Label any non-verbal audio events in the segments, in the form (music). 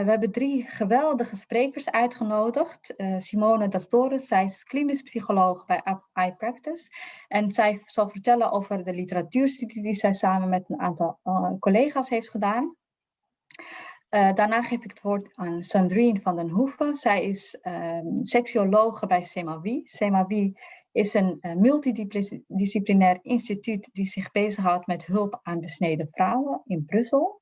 we hebben drie geweldige sprekers uitgenodigd. Uh, Simone Dastores, zij is klinisch psycholoog bij iPractice. En zij zal vertellen over de literatuurstudie die zij samen met een aantal uh, collega's heeft gedaan. Daarna geef ik het woord aan Sandrine van den Hoeven. Zij is um, bij CEMAWI. CEMAWI is een multidisciplinair instituut die zich bezighoudt met hulp aan besneden vrouwen in Brussel.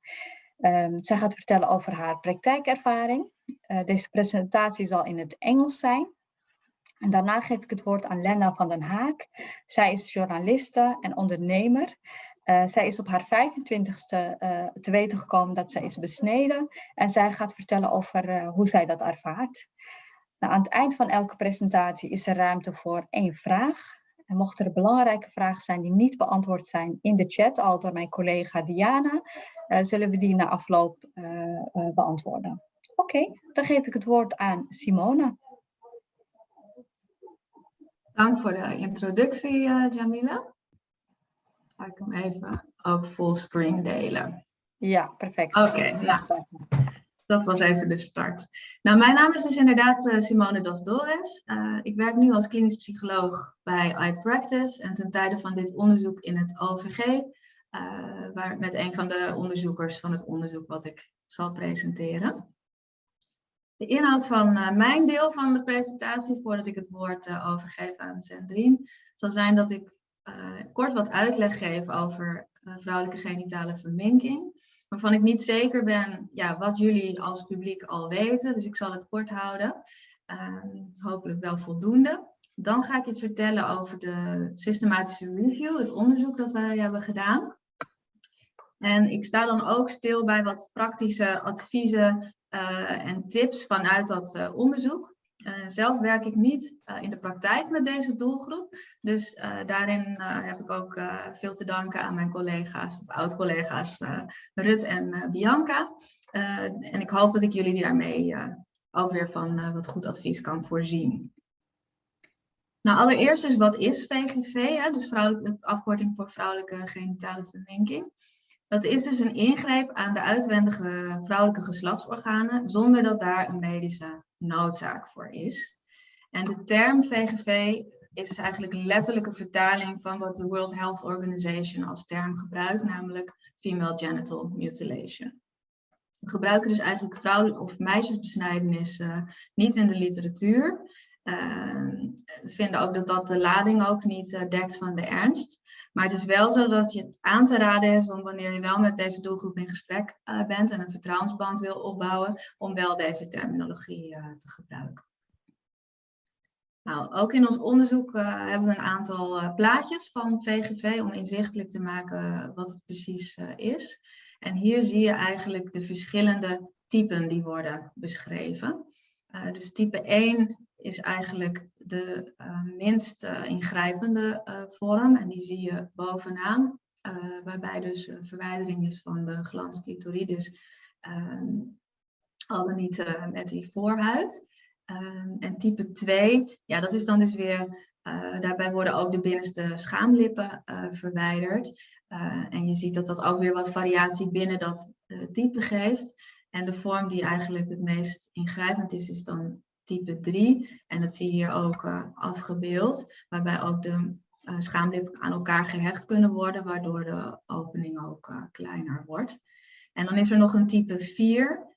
Um, zij gaat vertellen over haar praktijkervaring. Uh, deze presentatie zal in het Engels zijn. En daarna geef ik het woord aan Lena van den Haak. Zij is journaliste en ondernemer. Uh, zij is op haar 25ste uh, te weten gekomen dat zij is besneden. En zij gaat vertellen over hoe zij dat ervaart. Nou, aan het eind van elke presentatie is er ruimte voor één vraag. En mochten er belangrijke vragen zijn die niet beantwoord zijn in de chat, al door mijn collega Diana, zullen we die na afloop beantwoorden. Oké, okay, dan geef ik het woord aan Simone. Dank voor de introductie, Jamila ga ik hem even ook fullscreen delen. Ja, perfect. Oké, okay, nou, dat was even de start. Nou, mijn naam is dus inderdaad uh, Simone Dasdores. Uh, ik werk nu als klinisch psycholoog bij iPractice en ten tijde van dit onderzoek in het OVG, uh, waar, met een van de onderzoekers van het onderzoek wat ik zal presenteren. De inhoud van mijn deel van de presentatie, voordat ik het woord overgeef aan Sandrine, zal zijn dat ik kort wat uitleg geven over vrouwelijke genitale verminking. Waarvan ik niet zeker ben ja, wat jullie als publiek al weten. Dus ik zal het kort houden. Uh, hopelijk wel voldoende. Dan ga ik iets vertellen over de systematische review, het onderzoek dat wij hebben gedaan. En ik sta dan ook stil bij wat praktische adviezen uh, en tips vanuit dat uh, onderzoek. Uh, zelf werk ik niet uh, in de praktijk met deze doelgroep. Dus uh, daarin heb ik ook veel te danken aan mijn collega's, of oud-collega's Rut en Bianca. en ik hoop dat ik jullie daarmee ook weer van wat goed advies kan voorzien. Nou, allereerst dus wat is VGV, hè? dus vrouwelijke, afkorting voor vrouwelijke genitale verminking. Dat is dus een ingreep aan de uitwendige vrouwelijke geslachtsorganen zonder dat daar een medische noodzaak voor is. En de term VGV is dus eigenlijk letterlijke vertaling van wat de World Health Organization als term gebruikt, namelijk female genital mutilation. We gebruiken dus eigenlijk vrouwen- of meisjesbesnijdenis uh, niet in de literatuur. Uh, vinden ook dat dat de lading ook niet uh, dekt van de ernst. Maar het is wel zo dat je het aan te raden is om wanneer je wel met deze doelgroep in gesprek uh, bent en een vertrouwensband wil opbouwen, om wel deze terminologie uh, te gebruiken. Nou, ook in ons onderzoek uh, hebben we een aantal plaatjes van VGV om inzichtelijk te maken wat het precies is. En hier zie je eigenlijk de verschillende typen die worden beschreven. dus type 1 is eigenlijk de uh, minst uh, ingrijpende uh, vorm. En die zie je bovenaan, waarbij dus verwijdering is van de glans clitoridis, ehm, al dan niet met die voorhuid. Ehm, en type 2, ja, dat is dan dus weer, daarbij worden ook de binnenste schaamlippen verwijderd. en je ziet dat dat ook weer wat variatie binnen dat type geeft. En de vorm die eigenlijk het meest ingrijpend is, is dan type 3. En dat zie je hier ook uh, afgebeeld, waarbij ook de uh, schaamlippen aan elkaar gehecht kunnen worden, waardoor de opening ook uh, kleiner wordt. En dan is er nog een type 4,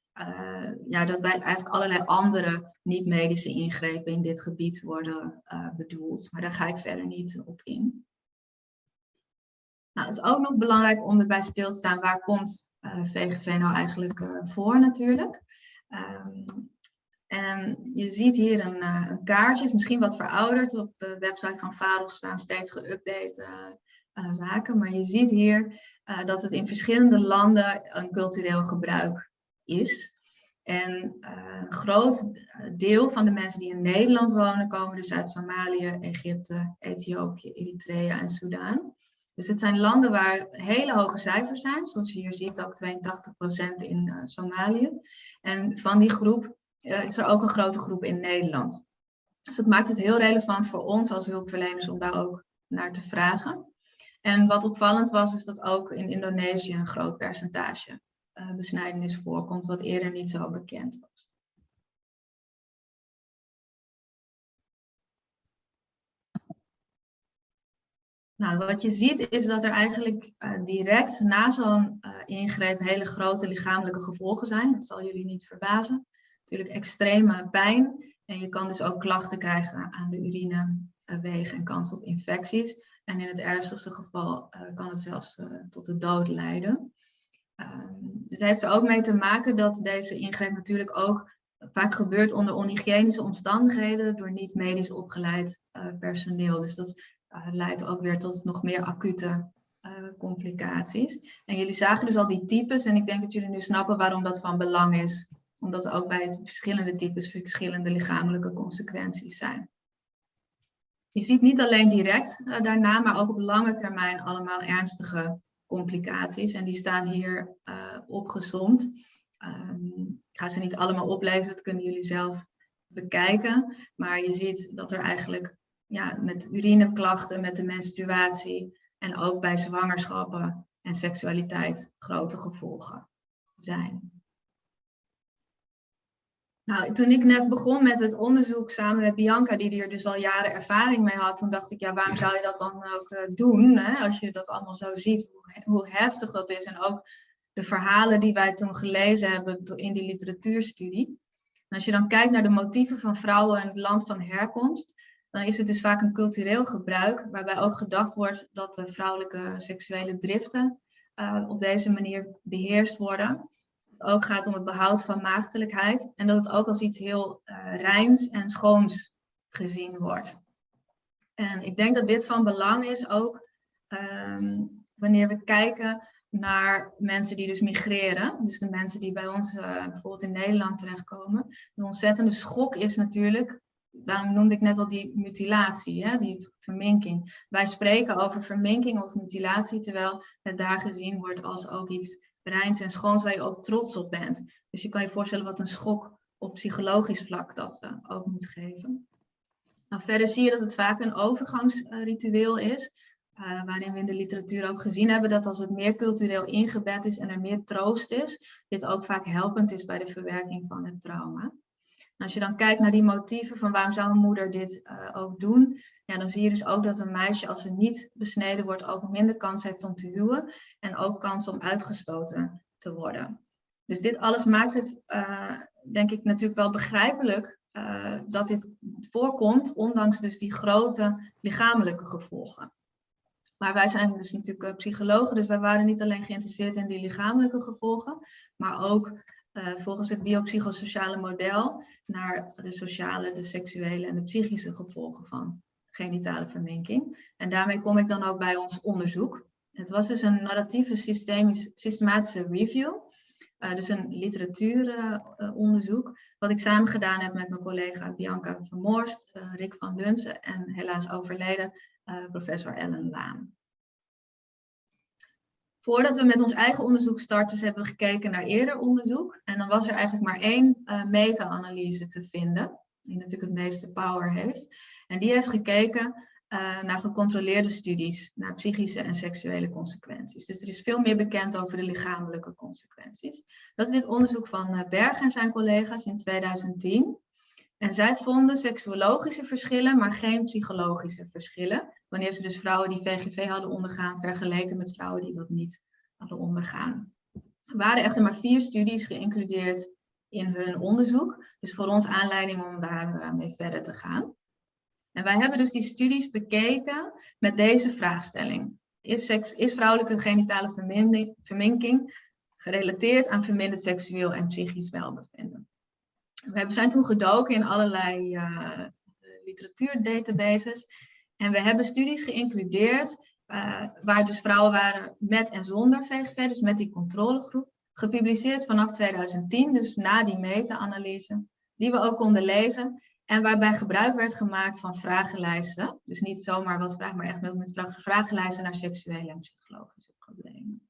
ja, dat bij eigenlijk allerlei andere niet-medische ingrepen in dit gebied worden bedoeld. Maar daar ga ik verder niet op in. Nou, het is ook nog belangrijk om erbij stil te staan, waar komt VGV nou eigenlijk voor natuurlijk. Um, en je ziet hier een, uh, een kaartje, is misschien wat verouderd. Op de website van VAROS staan steeds geüpdate uh, zaken. Maar je ziet hier dat het in verschillende landen een cultureel gebruik is. En een groot deel van de mensen die in Nederland wonen, komen dus uit Somalië, Egypte, Ethiopië, Eritrea en Soudaan. Dus het zijn landen waar hele hoge cijfers zijn, zoals je hier ziet, ook 82% in Somalië. En van die groep is er ook een grote groep in Nederland. Dus dat maakt het heel relevant voor ons als hulpverleners om daar ook naar te vragen. En wat opvallend was, is dat ook in Indonesië een groot percentage besnijdenis voorkomt, wat eerder niet zo bekend was. Nou, wat je ziet is dat er eigenlijk uh, direct na zo'n ingreep hele grote lichamelijke gevolgen zijn. Dat zal jullie niet verbazen. Natuurlijk extreme pijn en je kan dus ook klachten krijgen aan de urinewegen en kans op infecties. En in het ernstigste geval uh, kan het zelfs tot de dood leiden. Um, het heeft er ook mee te maken dat deze ingreep natuurlijk ook vaak gebeurt onder onhygiënische omstandigheden door niet medisch opgeleid personeel. Dus dat leidt ook weer tot nog meer acute complicaties. En jullie zagen dus al die types en ik denk dat jullie nu snappen waarom dat van belang is. Omdat er ook bij verschillende types verschillende lichamelijke consequenties zijn. Je ziet niet alleen direct uh, daarna, maar ook op lange termijn allemaal ernstige complicaties. En die staan hier opgezomd. Um, ik ga ze niet allemaal oplezen, dat kunnen jullie zelf bekijken. Maar je ziet dat er eigenlijk ja, met urineklachten, met de menstruatie en ook bij zwangerschappen en seksualiteit grote gevolgen zijn. Nou, toen ik net begon met het onderzoek samen met Bianca, die er dus al jaren ervaring mee had, toen dacht ik, ja, waarom zou je dat dan ook uh, doen? Hè? Als je dat allemaal zo ziet, hoe, hoe, heftig dat is. En ook de verhalen die wij toen gelezen hebben in die literatuurstudie. Als je dan kijkt naar de motieven van vrouwen in het land van herkomst, dan is het dus vaak een cultureel gebruik, waarbij ook gedacht wordt dat de vrouwelijke seksuele driften uh, op deze manier beheerst worden. Ook gaat om het behoud van maagdelijkheid en dat het ook als iets heel uh, reins en schoons gezien wordt. En ik denk dat dit van belang is ook um, wanneer we kijken naar mensen die dus migreren. Dus de mensen die bij ons uh, bijvoorbeeld in Nederland terechtkomen. De ontzettende schok is natuurlijk daarom noemde ik net al die mutilatie, hè, die verminking. Wij spreken over verminking of mutilatie, terwijl het daar gezien wordt als ook iets reins en schoons waar je ook trots op bent. Dus je kan je voorstellen wat een schok op psychologisch vlak dat uh, ook moet geven. Nou, verder zie je dat het vaak een overgangsritueel is, uh, waarin we in de literatuur ook gezien hebben dat als het meer cultureel ingebed is en er meer troost is, dit ook vaak helpend is bij de verwerking van het trauma als je dan kijkt naar die motieven van waarom zou een moeder dit uh, ook doen, ja, dan zie je dus ook dat een meisje als ze niet besneden wordt ook minder kans heeft om te huwen en ook kans om uitgestoten te worden. Dus dit alles maakt het, uh, denk ik, natuurlijk wel begrijpelijk uh, dat dit voorkomt, ondanks dus die grote lichamelijke gevolgen. Maar wij zijn dus natuurlijk psychologen, dus wij waren niet alleen geïnteresseerd in die lichamelijke gevolgen, maar ook volgens het biopsychosociale model naar de sociale, de seksuele en de psychische gevolgen van genitale verminking. En daarmee kom ik dan ook bij ons onderzoek. Het was dus een narratieve systematische review, uh, dus een literatuuronderzoek, wat ik samen gedaan heb met mijn collega Bianca Vermoorst, Rick van Lunsen en helaas overleden professor Ellen Laan. Voordat we met ons eigen onderzoek starten, hebben we gekeken naar eerder onderzoek. En dan was er eigenlijk maar één meta-analyse te vinden, die natuurlijk het meeste power heeft. En die heeft gekeken uh, naar gecontroleerde studies, naar psychische en seksuele consequenties. Dus er is veel meer bekend over de lichamelijke consequenties. Dat is dit onderzoek van uh, Berg en zijn collega's in 2010. En zij vonden seksuologische verschillen, maar geen psychologische verschillen. Wanneer ze dus vrouwen die VGV hadden ondergaan, vergeleken met vrouwen die dat niet hadden ondergaan. Er waren echter maar vier studies geïncludeerd in hun onderzoek. Dus voor ons aanleiding om daarmee eh, verder te gaan. En wij hebben dus die studies bekeken met deze vraagstelling. Is, is vrouwelijke genitale verminking gerelateerd aan verminderd seksueel en psychisch welbevinden? We zijn toen gedoken in allerlei uh, literatuurdatabases. En we hebben studies geïncludeerd uh, waar dus vrouwen waren met en zonder VGV, dus met die controlegroep. Gepubliceerd vanaf 2010, dus na die meta-analyse, die we ook konden lezen. En waarbij gebruik werd gemaakt van vragenlijsten. Dus niet zomaar wat vragen, maar echt met vragenlijsten naar seksuele en psychologische problemen.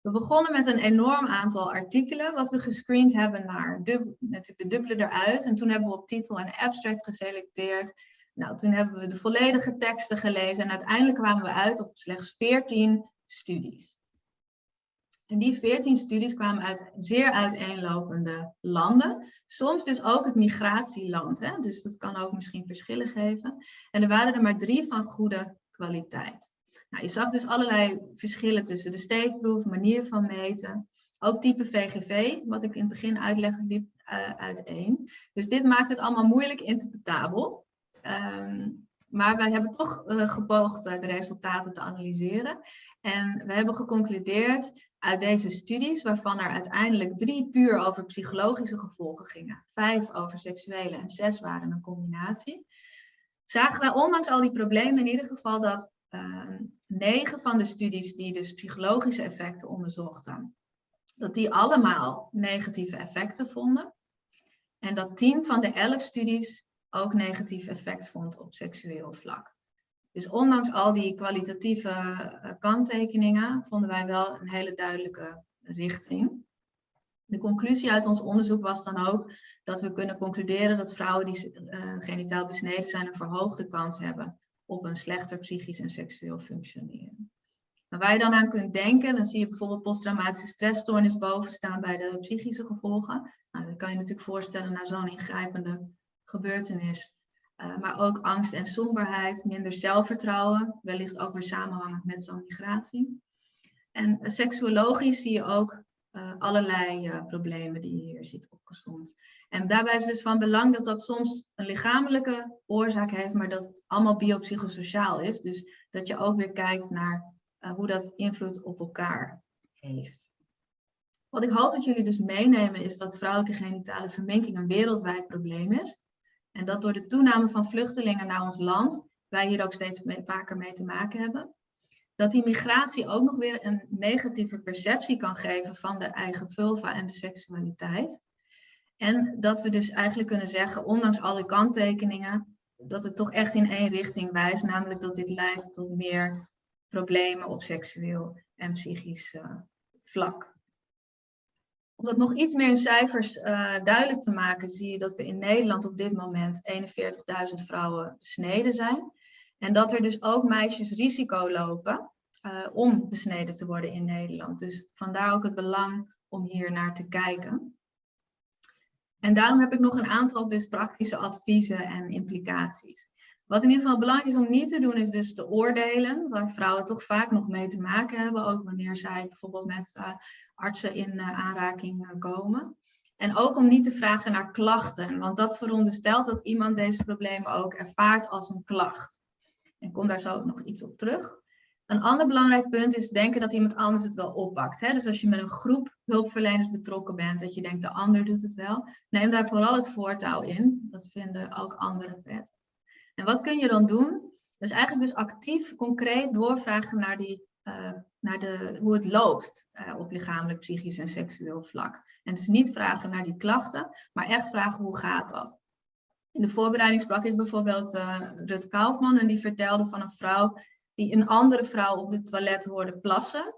We begonnen met een enorm aantal artikelen, wat we gescreend hebben naar natuurlijk de dubbele eruit. En toen hebben we op titel en abstract geselecteerd. Nou, toen hebben we de volledige teksten gelezen en uiteindelijk kwamen we uit op slechts 14 studies. En die 14 studies kwamen uit zeer uiteenlopende landen. Soms dus ook het migratieland. Hè? Dus dat kan ook misschien verschillen geven. En er waren er maar drie van goede kwaliteit. Nou, je zag dus allerlei verschillen tussen de steekproef, manier van meten. Ook type VGV, wat ik in het begin uitlegde, liep uh, uiteen. Dus dit maakt het allemaal moeilijk interpretabel. Um, maar wij hebben toch uh, gepoogd uh, de resultaten te analyseren. En we hebben geconcludeerd uit deze studies, waarvan er uiteindelijk drie puur over psychologische gevolgen gingen, vijf over seksuele en zes waren een combinatie, zagen wij ondanks al die problemen in ieder geval dat uh, negen van de studies die dus psychologische effecten onderzochten, dat die allemaal negatieve effecten vonden. En dat tien van de elf studies ook negatief effect vond op seksueel vlak. Dus ondanks al die kwalitatieve uh, kanttekeningen vonden wij wel een hele duidelijke richting. De conclusie uit ons onderzoek was dan ook dat we kunnen concluderen dat vrouwen die uh, genitaal besneden zijn een verhoogde kans hebben op een slechter psychisch en seksueel functioneren. Waar je dan aan kunt denken, dan zie je bijvoorbeeld posttraumatische stressstoornis boven staan bij de psychische gevolgen. Nou, dan kan je natuurlijk voorstellen na zo'n ingrijpende gebeurtenis uh, maar ook angst en somberheid, minder zelfvertrouwen, wellicht ook weer samenhangend met zo'n migratie. En uh, seksuologisch zie je ook uh, allerlei problemen die je hier ziet opgezond. En daarbij is het dus van belang dat dat soms een lichamelijke oorzaak heeft, maar dat het allemaal biopsychosociaal is. Dus dat je ook weer kijkt naar hoe dat invloed op elkaar heeft. Wat ik hoop dat jullie dus meenemen is dat vrouwelijke genitale verminking een wereldwijd probleem is. En dat door de toename van vluchtelingen naar ons land, wij hier ook steeds vaker mee te maken hebben, dat die migratie ook nog weer een negatieve perceptie kan geven van de eigen vulva en de seksualiteit. En dat we dus eigenlijk kunnen zeggen, ondanks alle kanttekeningen, dat het toch echt in één richting wijst, namelijk dat dit leidt tot meer problemen op seksueel en psychisch uh, vlak. Om dat nog iets meer in cijfers uh, duidelijk te maken, zie je dat we in Nederland op dit moment 41.000 vrouwen besneden zijn. En dat er dus ook meisjes risico lopen uh, om besneden te worden in Nederland. Dus vandaar ook het belang om hier naar te kijken. En daarom heb ik nog een aantal dus praktische adviezen en implicaties. Wat in ieder geval belangrijk is om niet te doen, is dus te oordelen, waar vrouwen toch vaak nog mee te maken hebben, ook wanneer zij bijvoorbeeld met uh, artsen in uh, aanraking uh, komen. En ook om niet te vragen naar klachten, want dat veronderstelt dat iemand deze problemen ook ervaart als een klacht. Ik kom daar zo nog iets op terug. Een ander belangrijk punt is denken dat iemand anders het wel oppakt. Hè? Dus als je met een groep hulpverleners betrokken bent, dat je denkt de ander doet het wel, neem daar vooral het voortouw in. Dat vinden ook anderen prettig. En wat kun je dan doen? Dus eigenlijk dus actief, concreet doorvragen naar, die, uh, naar de, hoe het loopt uh, op lichamelijk, psychisch en seksueel vlak. En dus niet vragen naar die klachten, maar echt vragen hoe gaat dat? In de voorbereiding sprak ik bijvoorbeeld uh, Rut Kaufman en die vertelde van een vrouw die een andere vrouw op het toilet hoorde plassen.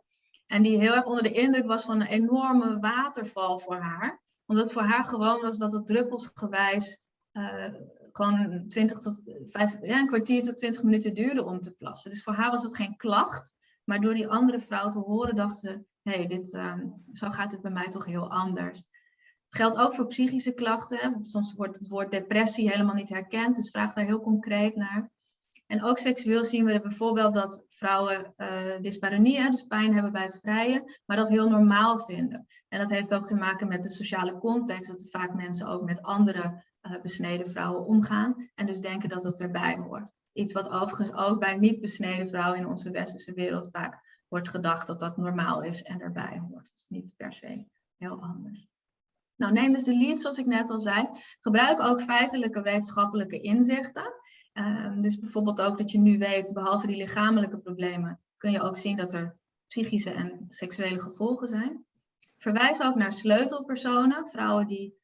En die heel erg onder de indruk was van een enorme waterval voor haar. Omdat voor haar gewoon was dat het druppelsgewijs uh, gewoon 20 tot 5, ja, een kwartier tot 20 minuten duurde om te plassen. Dus voor haar was het geen klacht. Maar door die andere vrouw te horen, dacht ze: hé, dit, um, zo gaat het bij mij toch heel anders. Het geldt ook voor psychische klachten. Soms wordt het woord depressie helemaal niet herkend, dus vraag daar heel concreet naar. En ook seksueel zien we bijvoorbeeld dat vrouwen uh, dyspareunie, dus pijn hebben bij het vrijen, maar dat heel normaal vinden. En dat heeft ook te maken met de sociale context, dat vaak mensen ook met andere uh, besneden vrouwen omgaan en dus denken dat dat erbij hoort. Iets wat overigens ook bij niet besneden vrouwen in onze westerse wereld vaak wordt gedacht dat dat normaal is en erbij hoort. Dus niet per se heel anders. Nou, neem dus de lead, zoals ik net al zei. Gebruik ook feitelijke wetenschappelijke inzichten. Um, dus bijvoorbeeld ook dat je nu weet, behalve die lichamelijke problemen, kun je ook zien dat er psychische en seksuele gevolgen zijn. Verwijs ook naar sleutelpersonen, vrouwen die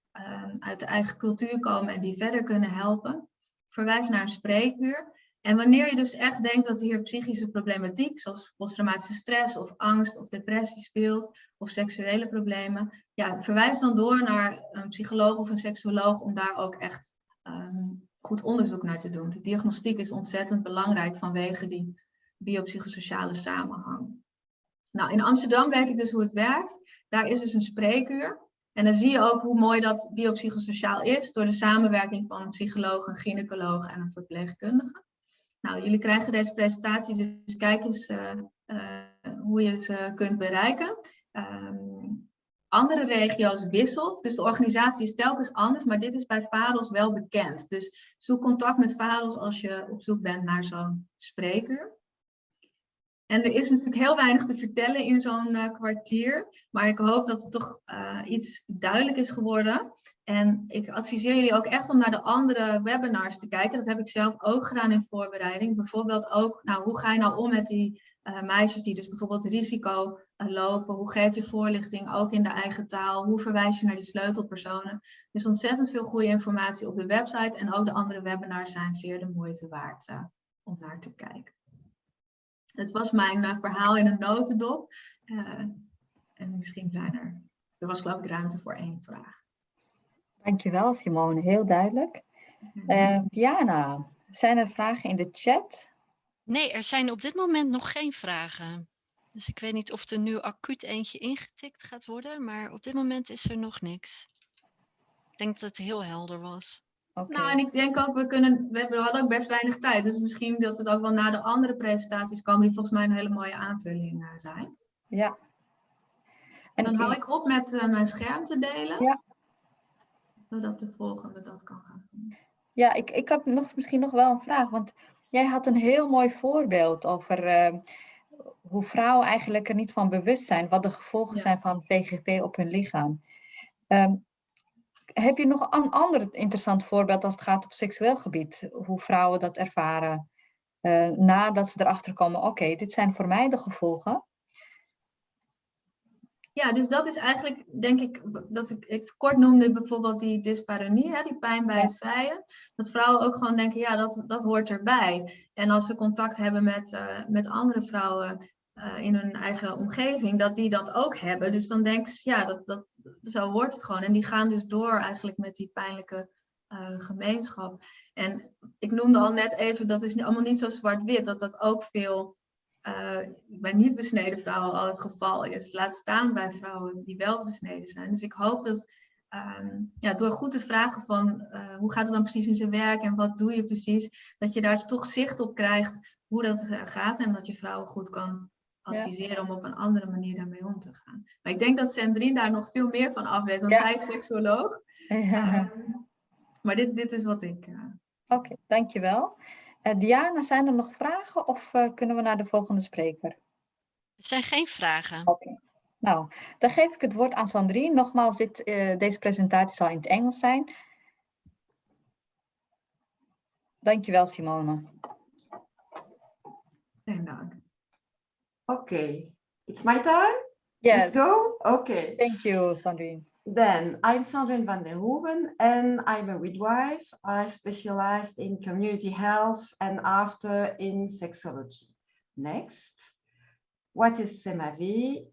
uit de eigen cultuur komen en die verder kunnen helpen. Verwijs naar een spreekuur. En wanneer je dus echt denkt dat hier psychische problematiek, zoals posttraumatische stress of angst of depressie speelt, of seksuele problemen, ja, verwijs dan door naar een psycholoog of een seksuoloog om daar ook echt um, goed onderzoek naar te doen. De diagnostiek is ontzettend belangrijk vanwege die biopsychosociale samenhang. Nou, in Amsterdam weet ik dus hoe het werkt. Daar is dus een spreekuur. En dan zie je ook hoe mooi dat biopsychosociaal is door de samenwerking van een psycholoog, een gynaecoloog en een verpleegkundige. Nou, jullie krijgen deze presentatie, dus kijk eens uh, uh, hoe je ze kunt bereiken. Um, andere regio's wisselt, dus de organisatie is telkens anders, maar dit is bij VAROS wel bekend. Dus zoek contact met VAROS als je op zoek bent naar zo'n spreker. En er is natuurlijk heel weinig te vertellen in zo'n uh, kwartier, maar ik hoop dat het toch uh, iets duidelijk is geworden. En ik adviseer jullie ook echt om naar de andere webinars te kijken. Dat heb ik zelf ook gedaan in voorbereiding. Bijvoorbeeld ook, nou, hoe ga je nou om met die uh, meisjes die dus bijvoorbeeld risico lopen? Hoe geef je voorlichting ook in de eigen taal? Hoe verwijs je naar die sleutelpersonen? Er is ontzettend veel goede informatie op de website en ook de andere webinars zijn zeer de moeite waard om naar te kijken. Het was mijn uh, verhaal in een notendop. Uh, en misschien zijn er, er was geloof ik ruimte voor één vraag. Dankjewel Simone, heel duidelijk. Uh, Diana, zijn er vragen in de chat? Nee, er zijn op dit moment nog geen vragen. Dus ik weet niet of er nu acuut eentje ingetikt gaat worden, maar op dit moment is er nog niks. Ik denk dat het heel helder was. Okay. Nou, en ik denk ook, we, kunnen, we hadden ook best weinig tijd. Dus misschien dat het ook wel na de andere presentaties komen, die volgens mij een hele mooie aanvulling uh, zijn. Ja. En dan hou ik op met uh, mijn scherm te delen. Ja. Zodat de volgende dat kan gaan doen. Ja, ik, ik heb nog, misschien nog wel een vraag. Want jij had een heel mooi voorbeeld over uh, hoe vrouwen eigenlijk er niet van bewust zijn. Wat de gevolgen ja. zijn van PGP op hun lichaam. Um, heb je nog een ander interessant voorbeeld als het gaat op seksueel gebied? Hoe vrouwen dat ervaren uh, nadat ze erachter komen, oké, okay, dit zijn voor mij de gevolgen. Ja, dus dat is eigenlijk, denk ik, dat ik, ik kort noemde bijvoorbeeld die dyspareunie, hè, die pijn bij het vrijen. Dat vrouwen ook gewoon denken, ja, dat, dat hoort erbij. En als ze contact hebben met, uh, met andere vrouwen uh, in hun eigen omgeving, dat die dat ook hebben. Dus dan denken ze, ja, dat, dat, zo wordt het gewoon. En die gaan dus door eigenlijk met die pijnlijke uh, gemeenschap. En ik noemde al net even, dat is allemaal niet zo zwart-wit, dat dat ook veel uh, bij niet besneden vrouwen al het geval is. Laat staan bij vrouwen die wel besneden zijn. Dus ik hoop dat um, ja, door goed te vragen van hoe gaat het dan precies in zijn werk en wat doe je precies, dat je daar toch zicht op krijgt hoe dat gaat en dat je vrouwen goed kan adviseren ja. om op een andere manier daarmee om te gaan. Maar ik denk dat Sandrine daar nog veel meer van af weet, want ja. zij is seksuoloog. (laughs) Ja. Um, maar dit, dit is wat ik... Uh... Oké, okay, dankjewel. Uh, Diana, zijn er nog vragen of uh, kunnen we naar de volgende spreker? Er zijn geen vragen. Oké. Okay. Nou, dan geef ik het woord aan Sandrine. Nogmaals, dit, deze presentatie zal in het Engels zijn. Dankjewel, Simone. Geen dank. Okay, it's my turn? Yes. Let's go? Okay. Thank you, Sandrine. Then, I'm Sandrine van der Hoeven and I'm a midwife. I specialized in community health and after in sexology. Next. What is SEMAVI?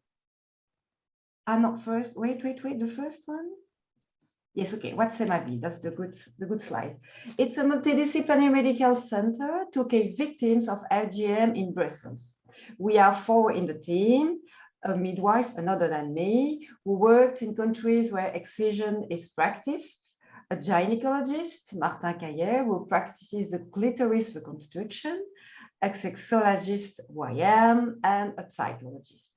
Ah, not first. Wait, wait, wait. The first one? Yes, okay. What's SEMAVI? That's the good, the good slide. It's a multidisciplinary medical center to care victims of FGM in Brussels. We are four in the team, a midwife, another than me, who worked in countries where excision is practiced, a gynecologist, Martin Cayer, who practices the clitoris reconstruction, a sexologist, who I am, and a psychologist.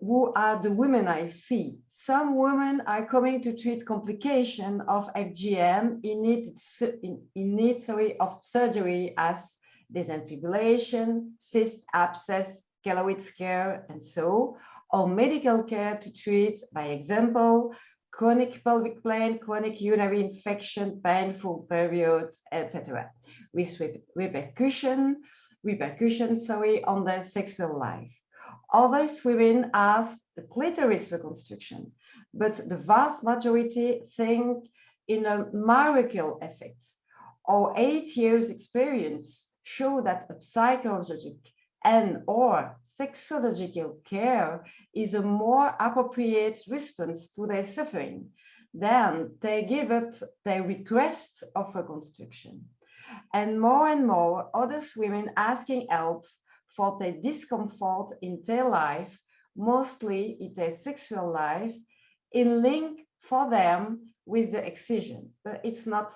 Who are the women I see? Some women are coming to treat complication of FGM in need, in, in need sorry, of surgery as desenfibulation, cyst abscess, keloid scare, and so, or medical care to treat, by example, chronic pelvic pain, chronic urinary infection, painful periods, etc., with repercussion, repercussions sorry, on their sexual life. Others women ask the clitoris reconstruction, but the vast majority think in a miracle effect. Or eight years experience show that psychological and or sexological care is a more appropriate response to their suffering, then they give up their request of reconstruction. And more and more other women asking help for their discomfort in their life, mostly in their sexual life, in link for them with the excision, but it's not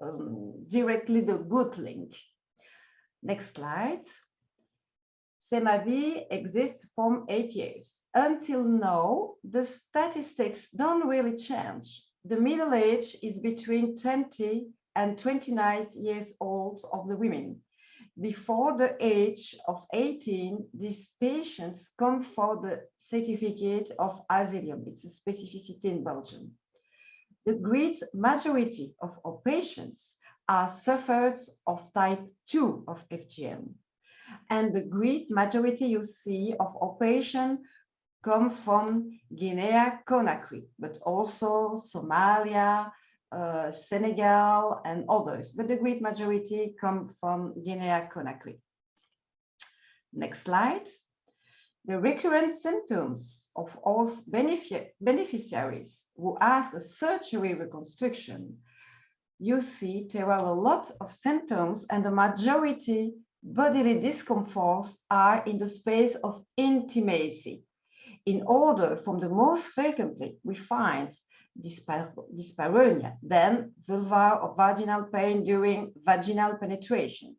um, directly the good link. Next slide. SEMAVI exists from eight years. Until now, the statistics don't really change. The middle age is between 20 and 29 years old of the women. Before the age of 18, these patients come for the certificate of asylum. It's a specificity in Belgium. The great majority of our patients are sufferers of type 2 of FGM. And the great majority you see of our patients come from Guinea-Conakry, but also Somalia, uh, Senegal, and others. But the great majority come from Guinea-Conakry. Next slide. The recurrent symptoms of all benefic beneficiaries who ask a surgery reconstruction, you see there are a lot of symptoms and the majority bodily discomforts are in the space of intimacy. In order from the most frequently, we find dyspareunia, then vulvar or vaginal pain during vaginal penetration,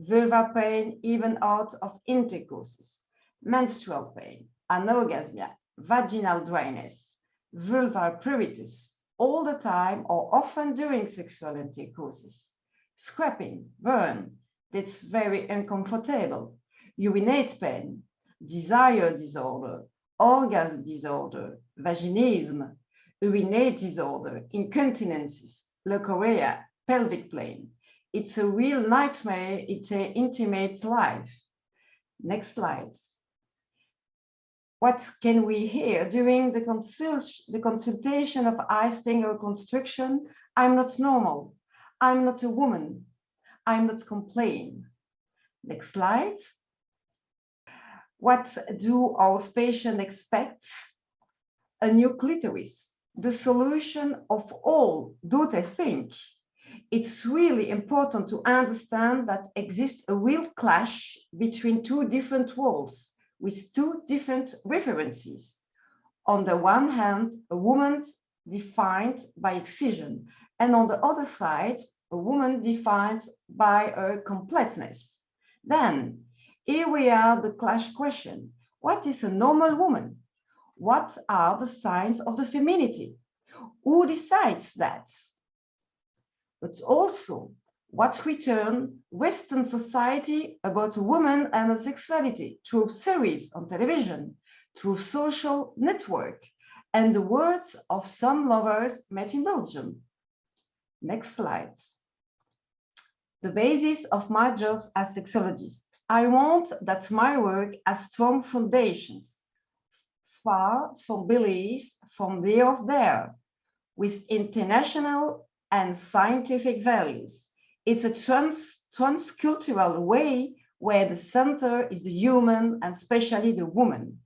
vulvar pain even out of intercourses, menstrual pain, anorgasmia, vaginal dryness, vulvar pruritus, all the time or often during sexual intercourses, scraping, burn, that's very uncomfortable, urinate pain, desire disorder, orgasm disorder, vaginism, urinate disorder, incontinences, leukorrhea, pelvic pain. It's a real nightmare. It's an intimate life. Next slide. What can we hear during the, consult the consultation of icing or constriction? I'm not normal. I'm not a woman. I'm not complaining. Next slide. What do our patients expect? A new clitoris, the solution of all, do they think? It's really important to understand that exists a real clash between two different worlds with two different references. On the one hand, a woman defined by excision, and on the other side, a woman defined by her completeness. Then, here we are the clash question. What is a normal woman? What are the signs of the femininity? Who decides that? But also, what return Western society about a woman and sexuality through series on television, through social network, and the words of some lovers met in Belgium. Next slide. The basis of my job as sexologist. I want that my work has strong foundations, far from beliefs from the of there, with international and scientific values. It's a trans transcultural way where the center is the human and especially the woman.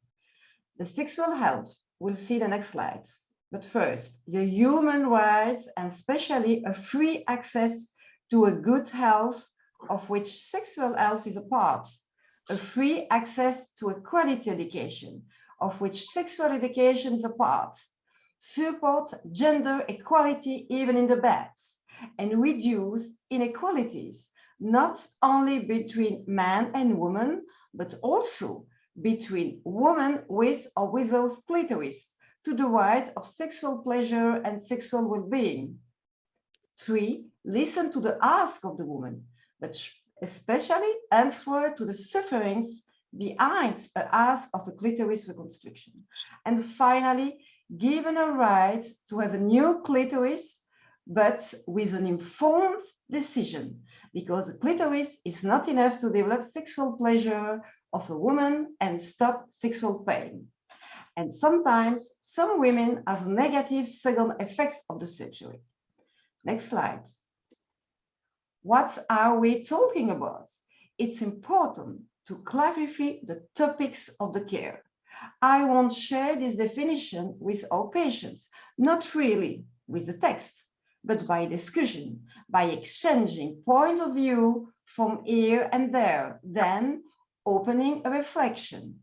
The sexual health, we'll see the next slides. But first, the human rights and especially a free access to a good health of which sexual health is a part, a free access to a quality education of which sexual education is a part, support gender equality even in the beds, and reduce inequalities, not only between man and woman, but also between women with or without clitoris to the right of sexual pleasure and sexual well-being. Three, listen to the ask of the woman, but especially answer to the sufferings behind the ask of a clitoris reconstruction. And finally, given a right to have a new clitoris, but with an informed decision, because a clitoris is not enough to develop sexual pleasure of a woman and stop sexual pain. And sometimes some women have negative second effects of the surgery. Next slide. What are we talking about? It's important to clarify the topics of the care. I won't share this definition with our patients, not really with the text, but by discussion, by exchanging points of view from here and there. Then opening a reflection.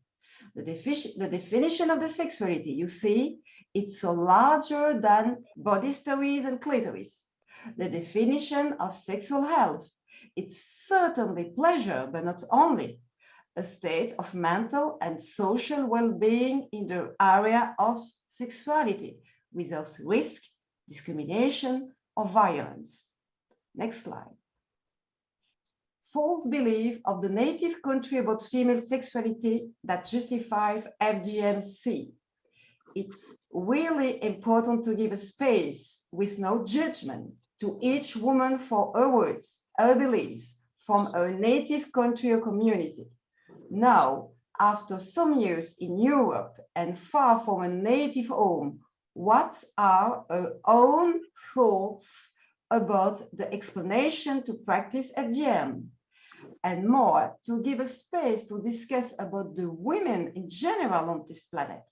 The, the definition of the sexuality, you see, it's so larger than body stories and clitoris. The definition of sexual health, it's certainly pleasure, but not only a state of mental and social well-being in the area of sexuality without risk, discrimination, or violence. Next slide. False belief of the native country about female sexuality that justifies FGMC. It's really important to give a space with no judgment to each woman for her words, her beliefs from her native country or community. Now, after some years in Europe and far from a native home, what are her own thoughts about the explanation to practice FGM? And more, to give a space to discuss about the women in general on this planet,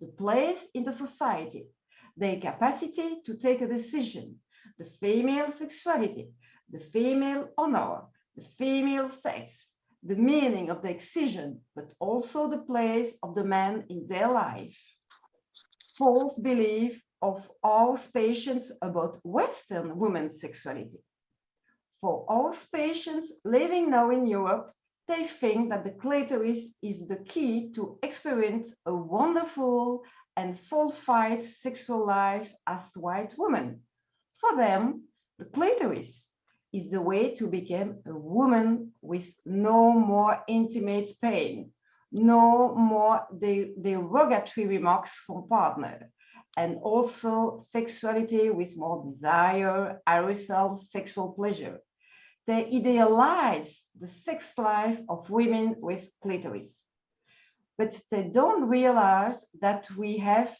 the place in the society, their capacity to take a decision, the female sexuality, the female honor, the female sex, the meaning of the excision, but also the place of the man in their life. False belief of all patients about Western women's sexuality. For all patients living now in Europe, they think that the clitoris is the key to experience a wonderful and fulfilled sexual life as white women. For them, the clitoris is the way to become a woman with no more intimate pain, no more de derogatory remarks from partner, and also sexuality with more desire, arousal, sexual pleasure. They idealize the sex life of women with clitoris, but they don't realize that we have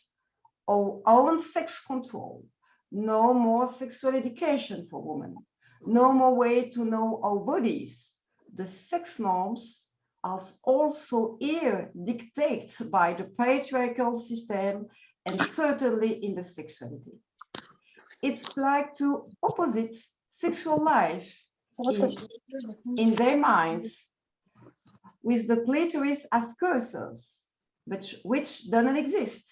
our own sex control, no more sexual education for women, no more way to know our bodies. The sex norms are also here dictated by the patriarchal system and certainly in the sexuality. It's like two opposite sexual life in, in their minds with the clitoris as cursors, but which doesn't exist.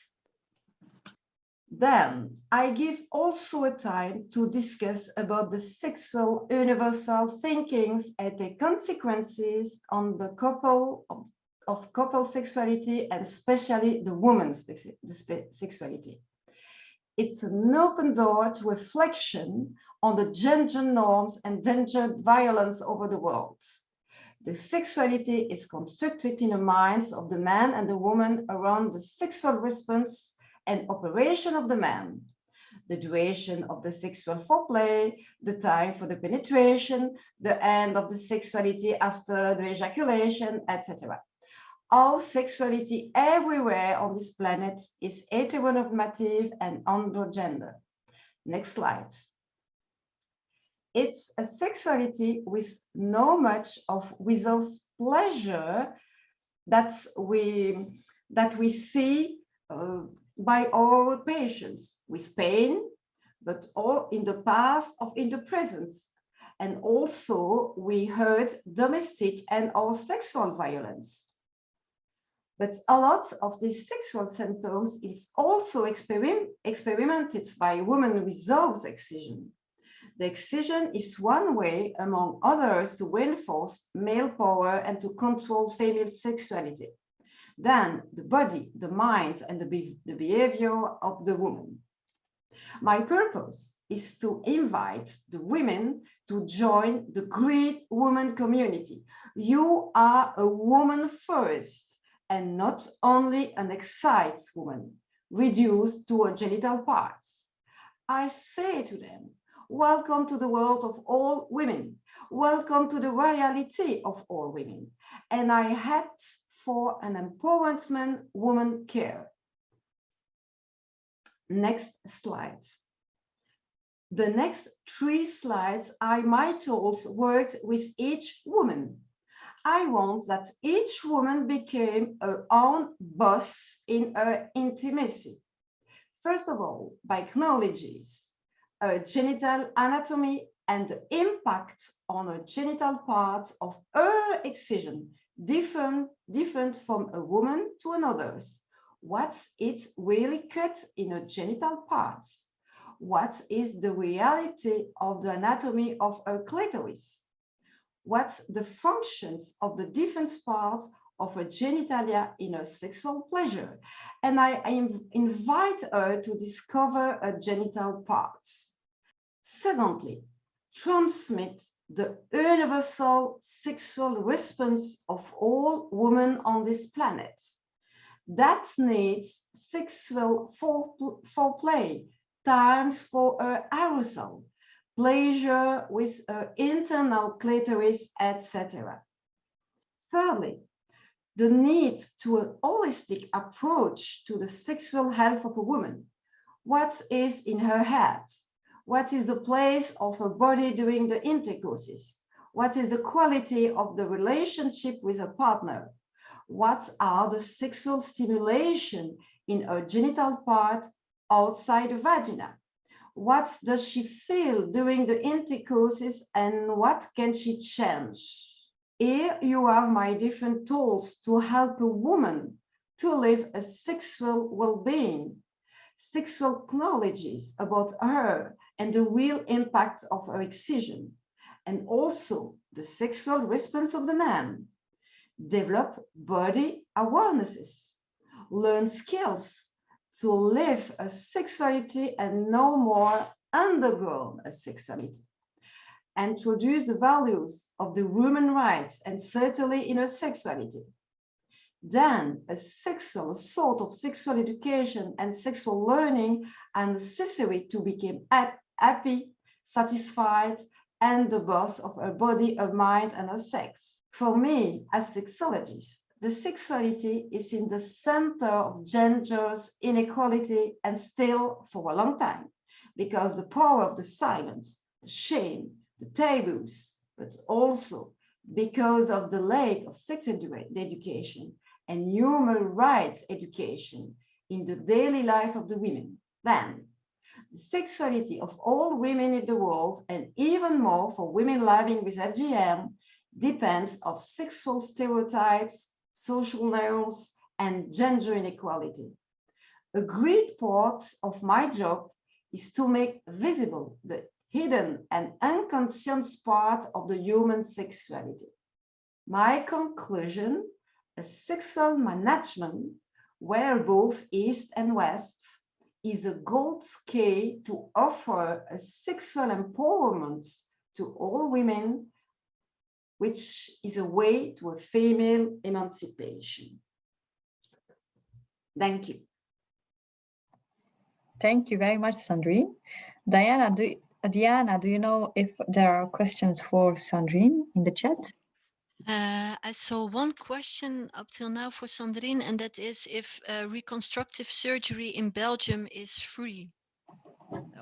Then I give also a time to discuss about the sexual universal thinkings and the consequences on the couple of, of couple sexuality and especially the woman's sexuality. It's an open door to reflection on the gender norms and gender violence over the world. The sexuality is constructed in the minds of the man and the woman around the sexual response and operation of the man, the duration of the sexual foreplay, the time for the penetration, the end of the sexuality after the ejaculation, etc. All sexuality everywhere on this planet is heteronormative and androgender. Next slide. It's a sexuality with no much of without pleasure that we that we see uh, by all patients with pain, but all in the past of in the present. And also we heard domestic and or sexual violence. But a lot of these sexual symptoms is also experiment, experimented by women with without excision. The excision is one way, among others, to reinforce male power and to control female sexuality. Then the body, the mind, and the, be the behavior of the woman. My purpose is to invite the women to join the great woman community. You are a woman first and not only an excited woman reduced to her genital parts. I say to them, welcome to the world of all women. Welcome to the reality of all women. And I had for an empowerment woman care. Next slides. The next three slides are my tools worked with each woman. I want that each woman became her own boss in her intimacy. First of all, by acknowledges her genital anatomy and the impact on her genital parts of her excision different, different from a woman to another's. What's it really cut in a genital parts? What is the reality of the anatomy of a clitoris? What's the functions of the different parts of a genitalia in a sexual pleasure? And I, I invite her to discover her genital parts. Secondly, transmit the universal sexual response of all women on this planet. That needs sexual fore- foreplay, times for her arousal, pleasure with her internal clitoris, etc. Thirdly, the need to a holistic approach to the sexual health of a woman. What is in her head? What is the place of her body during the intercourses? What is the quality of the relationship with a partner? What are the sexual stimulation in her genital part outside the vagina? What does she feel during the intercourses and what can she change? Here you are my different tools to help a woman to live a sexual well-being, sexual knowledges about her and the real impact of her excision, and also the sexual response of the man. Develop body awarenesses, learn skills to live a sexuality and no more undergo a sexuality. Introduce the values of the human rights and certainly in her sexuality. Then a sexual sort of sexual education and sexual learning are necessary to become happy, satisfied, and the boss of her body, her mind, and her sex. For me, as sexologist, the sexuality is in the center of gender's inequality and still for a long time, because the power of the silence, the shame, the taboos, but also because of the lack of sex edu- education and human rights education in the daily life of the women. Then, sexuality of all women in the world, and even more for women living with FGM, depends of sexual stereotypes, social norms, and gender inequality. A great part of my job is to make visible the hidden and unconscious part of the human sexuality. My conclusion, a sexual management where both East and West is a gold key to offer a sexual empowerment to all women, which is a way to a female emancipation. Thank you. Thank you very much, Sandrine. Diana, do, Diana, do you know if there are questions for Sandrine in the chat? Uh, I saw one question up till now for Sandrine, and that is if uh, reconstructive surgery in Belgium is free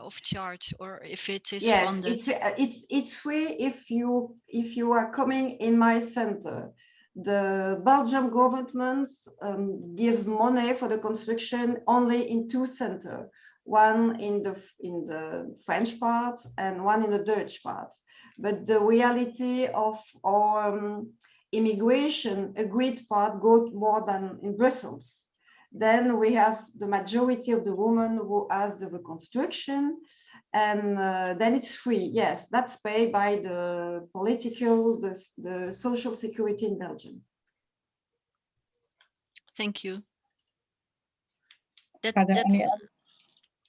of charge or if it is Yes, funded. it's, uh, it's, it's free if you, if you are coming in my center. The Belgium government um, gives money for the construction only in two centers. One in the, in the French part and one in the Dutch part. But the reality of our um, immigration agreed part goes more than in Brussels. Then we have the majority of the women who ask the reconstruction and uh, then it's free. Yes, that's paid by the political, the, the social security in Belgium. Thank you. That, that, any other? So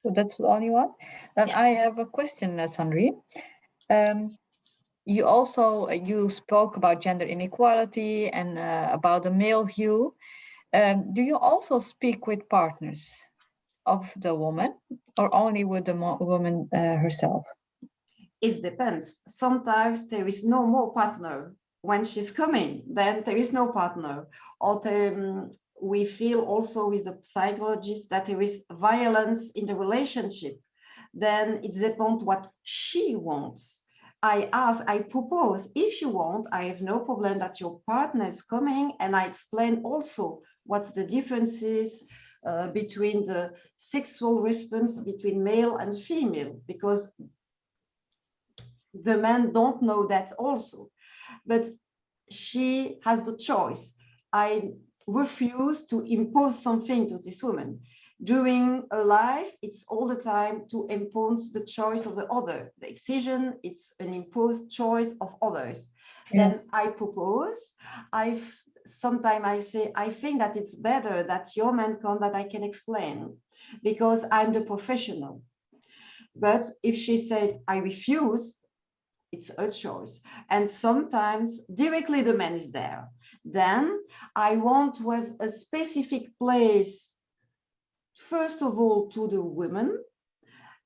that's the only one. Then Yeah. I have a question, uh, Sandrine. Um, you also uh, you spoke about gender inequality and uh, about the male view. Um, do you also speak with partners of the woman or only with the woman uh, herself? It depends. Sometimes there is no more partner. When she's coming, then there is no partner. Or the, um, we feel also with the psychologist that there is violence in the relationship. Then it depends what she wants. I ask, I propose, if you want, I have no problem that your partner is coming and I explain also what's the differences uh, between the sexual response between male and female because the men don't know that also. But she has the choice. I refuse to impose something to this woman. During a life, it's all the time to impose the choice of the other. The excision, it's an imposed choice of others. Then I propose, I sometimes I say, I think that it's better that your man come that I can explain because I'm the professional. But if she said, I refuse, it's a choice. And sometimes directly the man is there. Then I want to have a specific place, first of all, to the women.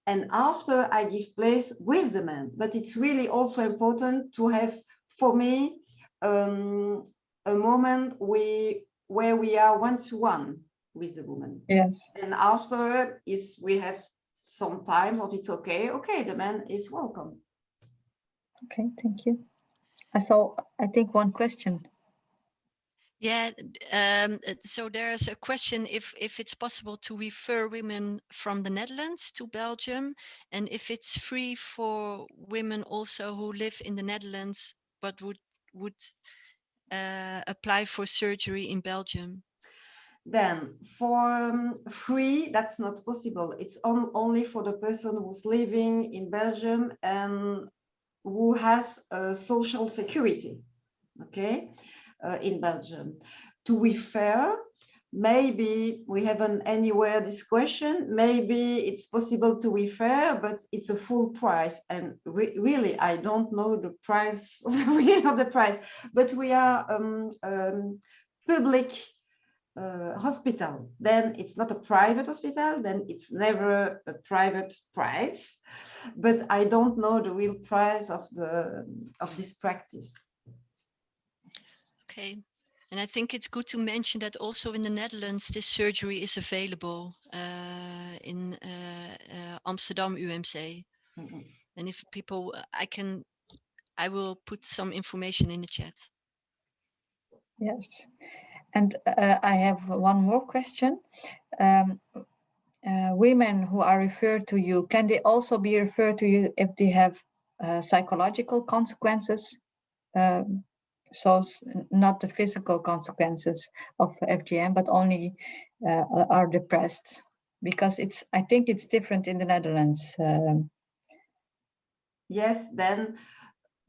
And after I give place with the man. But it's really also important to have, for me, um, a moment we where we are one to one with the woman. Yes. And after is we have sometimes if it's okay, okay, the man is welcome. Okay, thank you. I saw, I think, one question. Yeah, um, so there's a question if if it's possible to refer women from the Netherlands to Belgium, and if it's free for women also who live in the Netherlands but would would uh, apply for surgery in Belgium. Then for um, free, that's not possible. It's on, only for the person who's living in Belgium and who has a social security, okay, uh, in Belgium. To refer, maybe we haven't anywhere this question, maybe it's possible to refer, but it's a full price. And re really, I don't know the price, (laughs) we know the price, but we are um, um, public uh, hospital, then it's not a private hospital, then it's never a private price. But I don't know the real price of the of this practice. Okay. And I think it's good to mention that also in the Netherlands, this surgery is available uh, in uh, uh, Amsterdam UMC. Mhm. And if people, uh, I can, I will put some information in the chat. Yes. And uh, I have one more question. Um, uh, women who are referred to you, can they also be referred to you if they have uh, psychological consequences? Um, so not the physical consequences of FGM, but only uh, are depressed because it's, I think it's different in the Netherlands. um, Yes, then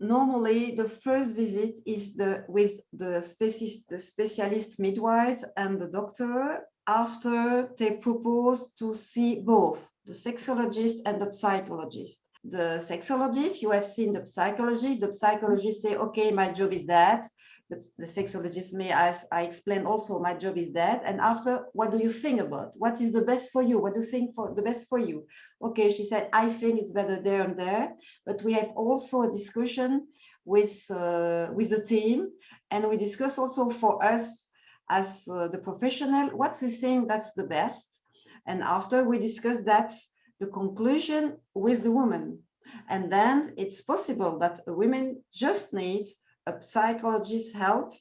normally the first visit is the with the specialist, the specialist midwife and the doctor after they propose to see both the sexologist and the psychologist. The sexologist, you have seen the psychologist, the psychologist say, okay, my job is that. The, the sexologist may ask, I explain also my job is that. And after, what do you think about? What is the best for you? What do you think for the best for you? Okay, she said, I think it's better there and there but we have also a discussion with uh, with the team and we discuss also for us as uh, the professional what we think that's the best and after we discuss that the conclusion with the woman and then it's possible that women just need a psychologist's help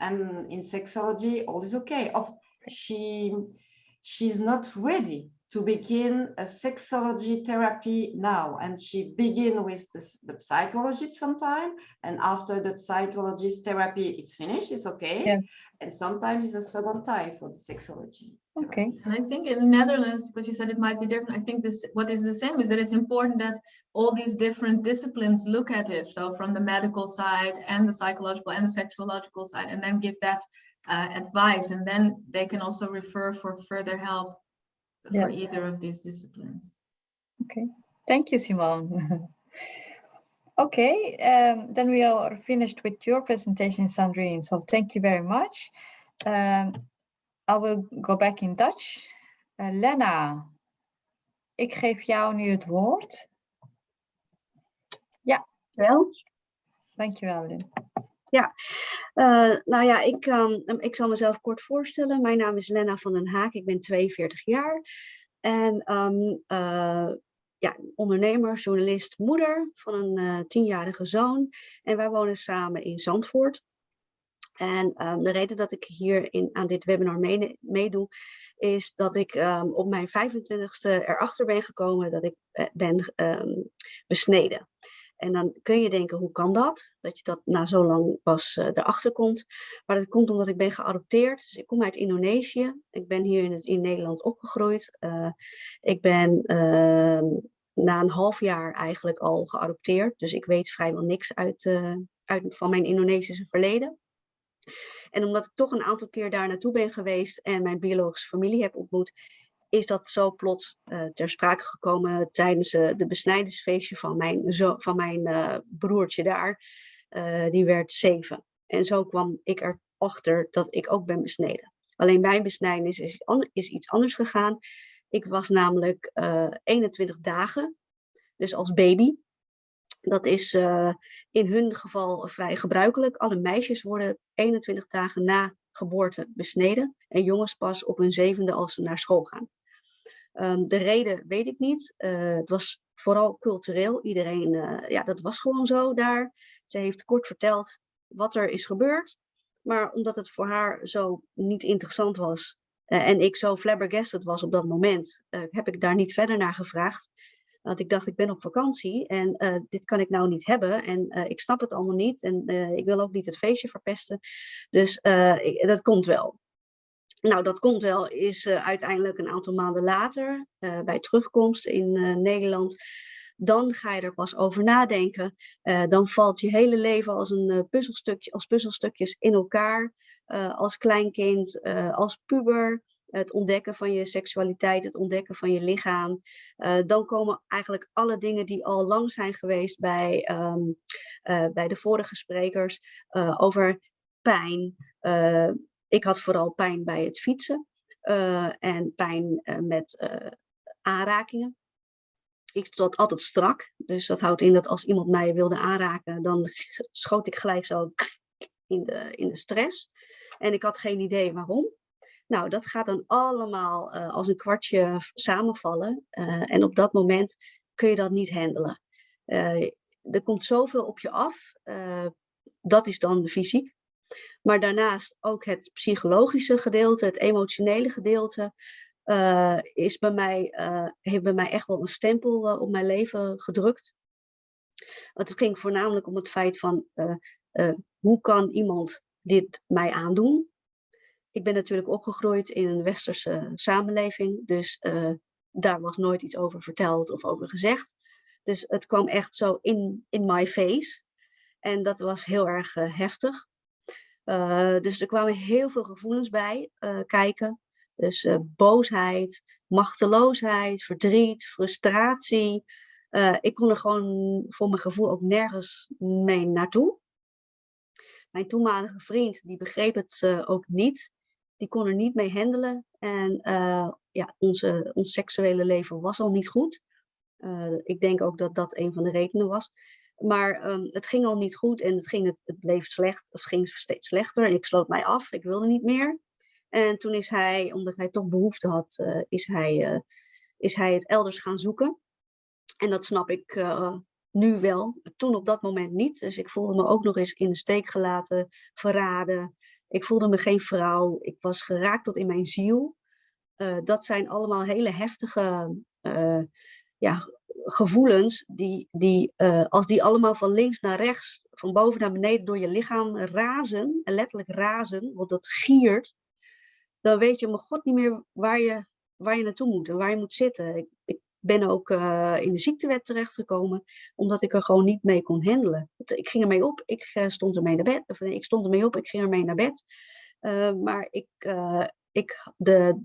and in sexology all is okay. Of she she's not ready to begin a sexology therapy now and she begin with the, s- the psychologist sometime and after the psychologist therapy it's finished it's okay Yes, and sometimes it's a second time for the sexology okay. And I think in the Netherlands, because you said it might be different, I think this, what is the same is that it's important that all these different disciplines look at it. So from the medical side and the psychological and the sexuological side, and then give that uh, advice. And then they can also refer for further help for either of these disciplines. Okay, thank you, Simone. (laughs) Okay, um, then we are finished with your presentation, Sandrine. So thank you very much. Um, I will go back in Dutch. Uh, Lena, ik geef jou nu het woord. Wel, Dankjewel, Lynn. Eh, nou ja, ik, ehm, ik zal mezelf kort voorstellen. Mijn naam is Lena van den Haak, ik ben 42 jaar. En ehm, eh, ja, ondernemer, journalist, moeder van een eh, tienjarige zoon. En wij wonen samen in Zandvoort. En ehm, de reden dat ik hier in, aan dit webinar mee- meedoe, is dat ik ehm, op mijn 25ste erachter ben gekomen dat ik ben ehm, besneden. En dan kun je denken, hoe kan dat? Dat je dat na zo lang pas uh, erachter komt. Maar dat komt omdat ik ben geadopteerd. Dus ik kom uit Indonesië. Ik ben hier in, het, in Nederland opgegroeid. Uh, ik ben uh, na een half jaar eigenlijk al geadopteerd. Dus ik weet vrijwel niks uit, uit van mijn Indonesische verleden. En omdat ik toch een aantal keer daar naartoe ben geweest en mijn biologische familie heb ontmoet, is dat zo plots uh, ter sprake gekomen tijdens uh, de besnijdingsfeestje van mijn, zo, van mijn uh, broertje daar. die werd zeven. En zo kwam ik erachter dat ik ook ben besneden. Alleen mijn besnijdenis is, is iets anders gegaan. Ik was namelijk 21 dagen, dus als baby. Dat is in hun geval vrij gebruikelijk. Alle meisjes worden 21 dagen na geboorte besneden en jongens pas op hun zevende als ze naar school gaan. Um, de reden weet ik niet. Uh, het was vooral cultureel. Iedereen, uh, ja, dat was gewoon zo daar. Ze heeft kort verteld wat er is gebeurd. Maar omdat het voor haar zo niet interessant was uh, en ik zo flabbergasted was op dat moment, heb ik daar niet verder naar gevraagd. Want ik dacht, ik ben op vakantie en dit kan ik nou niet hebben en ik snap het allemaal niet en ik wil ook niet het feestje verpesten. Dus dat komt wel. Nou, dat komt wel, is uh, uiteindelijk een aantal maanden later, uh, bij terugkomst in uh, Nederland, dan ga je er pas over nadenken. dan valt je hele leven als een puzzelstukje, als puzzelstukjes in elkaar, als kleinkind, als puber, het ontdekken van je seksualiteit, het ontdekken van je lichaam. dan komen eigenlijk alle dingen die al lang zijn geweest bij, um, bij de vorige sprekers over pijn, ik had vooral pijn bij het fietsen uh, en pijn uh, met uh, aanrakingen. Ik stond altijd strak, dus dat houdt in dat als iemand mij wilde aanraken, dan schoot ik gelijk zo in de, in de stress. En ik had geen idee waarom. Nou, dat gaat dan allemaal als een kwartje samenvallen. en op dat moment kun je dat niet handelen. er komt zoveel op je af. dat is dan fysiek. Maar daarnaast ook het psychologische gedeelte, het emotionele gedeelte, uh, is bij mij, uh, heeft bij mij echt wel een stempel uh, op mijn leven gedrukt. Het ging voornamelijk om het feit van, hoe kan iemand dit mij aandoen? Ik ben natuurlijk opgegroeid in een westerse samenleving, dus daar was nooit iets over verteld of over gezegd. Dus het kwam echt zo in, in my face. En dat was heel erg heftig. Uh, dus er kwamen heel veel gevoelens bij uh, kijken. Dus uh, boosheid, machteloosheid, verdriet, frustratie. ik kon er gewoon voor mijn gevoel ook nergens mee naartoe. Mijn toenmalige vriend, die begreep het ook niet. Die kon er niet mee handelen. En ja, onze, ons seksuele leven was al niet goed. ik denk ook dat dat een van de redenen was. Maar um, het ging al niet goed en het, ging, het, bleef slecht, of het ging steeds slechter. En ik sloot mij af, ik wilde niet meer. En toen is hij, omdat hij toch behoefte had, uh, is, hij, uh, is hij het elders gaan zoeken. En dat snap ik uh, nu wel, toen op dat moment niet. Dus ik voelde me ook nog eens in de steek gelaten, verraden. Ik voelde me geen vrouw, ik was geraakt tot in mijn ziel. dat zijn allemaal hele heftige ja, gevoelens, die, die, uh, als die allemaal van links naar rechts, van boven naar beneden door je lichaam razen, en letterlijk razen, want dat giert, dan weet je mijn god niet meer waar je, waar je naartoe moet en waar je moet zitten. Ik, ik ben ook uh, in de ziektewet terechtgekomen, omdat ik er gewoon niet mee kon handelen. Ik ging ermee op, ik uh, stond ermee naar bed, of nee, ik stond ermee op, ik ging ermee naar bed. maar ik, ik, de,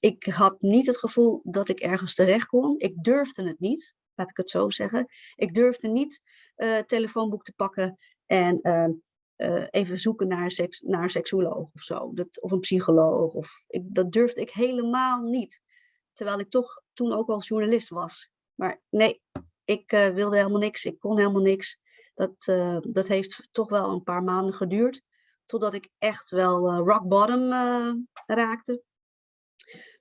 ik had niet het gevoel dat ik ergens terecht kon. Ik durfde het niet laat ik het zo zeggen. Ik durfde niet uh, telefoonboek te pakken en uh, uh, even zoeken naar, naar een seksuoloog of zo. Dat, of een psycholoog. Of, ik, dat durfde ik helemaal niet. Terwijl ik toch toen ook al journalist was. Maar nee, ik wilde helemaal niks. Ik kon helemaal niks. Dat, dat heeft toch wel een paar maanden geduurd. Totdat ik echt wel rock bottom raakte.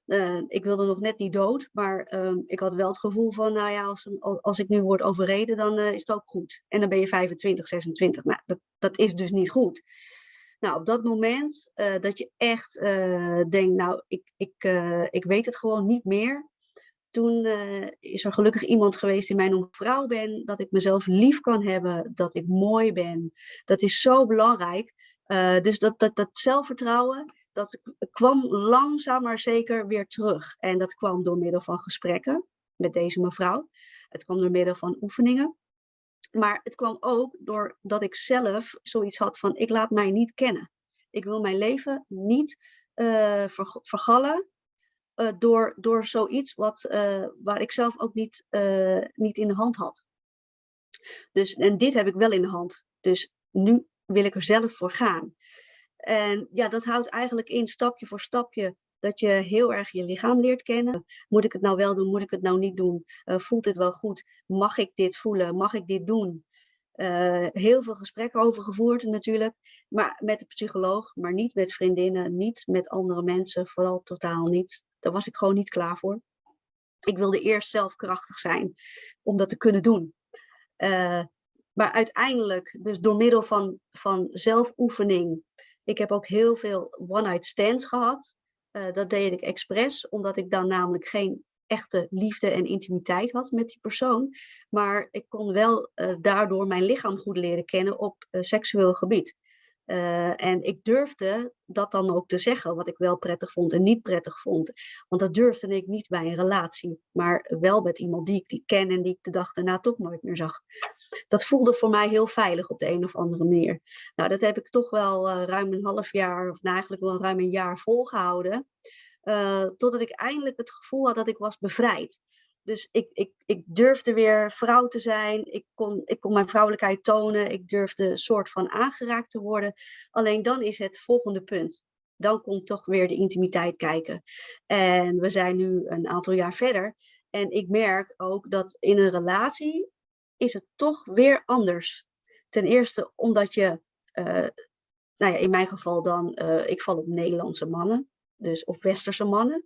Uh, ik wilde nog net niet dood, maar uh, ik had wel het gevoel van, nou ja, als, als ik nu word overreden, dan uh, is het ook goed. En dan ben je 25, 26. Nou, dat, dat is dus niet goed. Nou, op dat moment dat je echt denkt, nou, ik, ik, ik weet het gewoon niet meer. Toen eh, is er gelukkig iemand geweest die mij noemt vrouw ben, dat ik mezelf lief kan hebben, dat ik mooi ben. Dat is zo belangrijk. Eh, dus dat, dat, dat zelfvertrouwen, dat kwam langzaam maar zeker weer terug. En dat kwam door middel van gesprekken met deze mevrouw. Het kwam door middel van oefeningen. Maar het kwam ook doordat ik zelf zoiets had van, ik laat mij niet kennen. Ik wil mijn leven niet uh, vergallen uh, door, door zoiets wat, uh, waar ik zelf ook niet, niet in de hand had. Dus, en dit heb ik wel in de hand. Dus nu wil ik er zelf voor gaan. En ja, dat houdt eigenlijk in stapje voor stapje dat je heel erg je lichaam leert kennen. Moet ik het nou wel doen? Moet ik het nou niet doen? Uh, voelt het wel goed? Mag ik dit voelen? Mag ik dit doen? Uh, heel veel gesprekken over gevoerd natuurlijk, maar met de psycholoog, maar niet met vriendinnen, niet met andere mensen, vooral totaal niet. Daar was ik gewoon niet klaar voor. Ik wilde eerst zelf krachtig zijn om dat te kunnen doen. Uh, maar uiteindelijk, dus door middel van, van zelfoefening, ik heb ook heel veel one-night stands gehad. Uh, dat deed ik expres, omdat ik dan namelijk geen echte liefde en intimiteit had met die persoon. Maar ik kon wel uh, daardoor mijn lichaam goed leren kennen op uh, seksueel gebied. En ik durfde dat dan ook te zeggen, wat ik wel prettig vond en niet prettig vond. Want dat durfde ik niet bij een relatie, maar wel met iemand die ik die ken en die ik de dag daarna toch nooit meer zag. Dat voelde voor mij heel veilig op de een of andere manier. Nou, dat heb ik toch wel uh, ruim een half jaar, of nou eigenlijk wel ruim een jaar volgehouden. Uh, totdat ik eindelijk het gevoel had dat ik was bevrijd. Dus ik, ik, ik durfde weer vrouw te zijn. Ik kon, ik kon mijn vrouwelijkheid tonen. Ik durfde een soort van aangeraakt te worden. Alleen dan is het volgende punt. Dan komt toch weer de intimiteit kijken. En we zijn nu een aantal jaar verder. En ik merk ook dat in een relatie is het toch weer anders. Ten eerste omdat je, uh, nou ja, in mijn geval dan, uh, ik val op Nederlandse mannen. Dus of westerse mannen.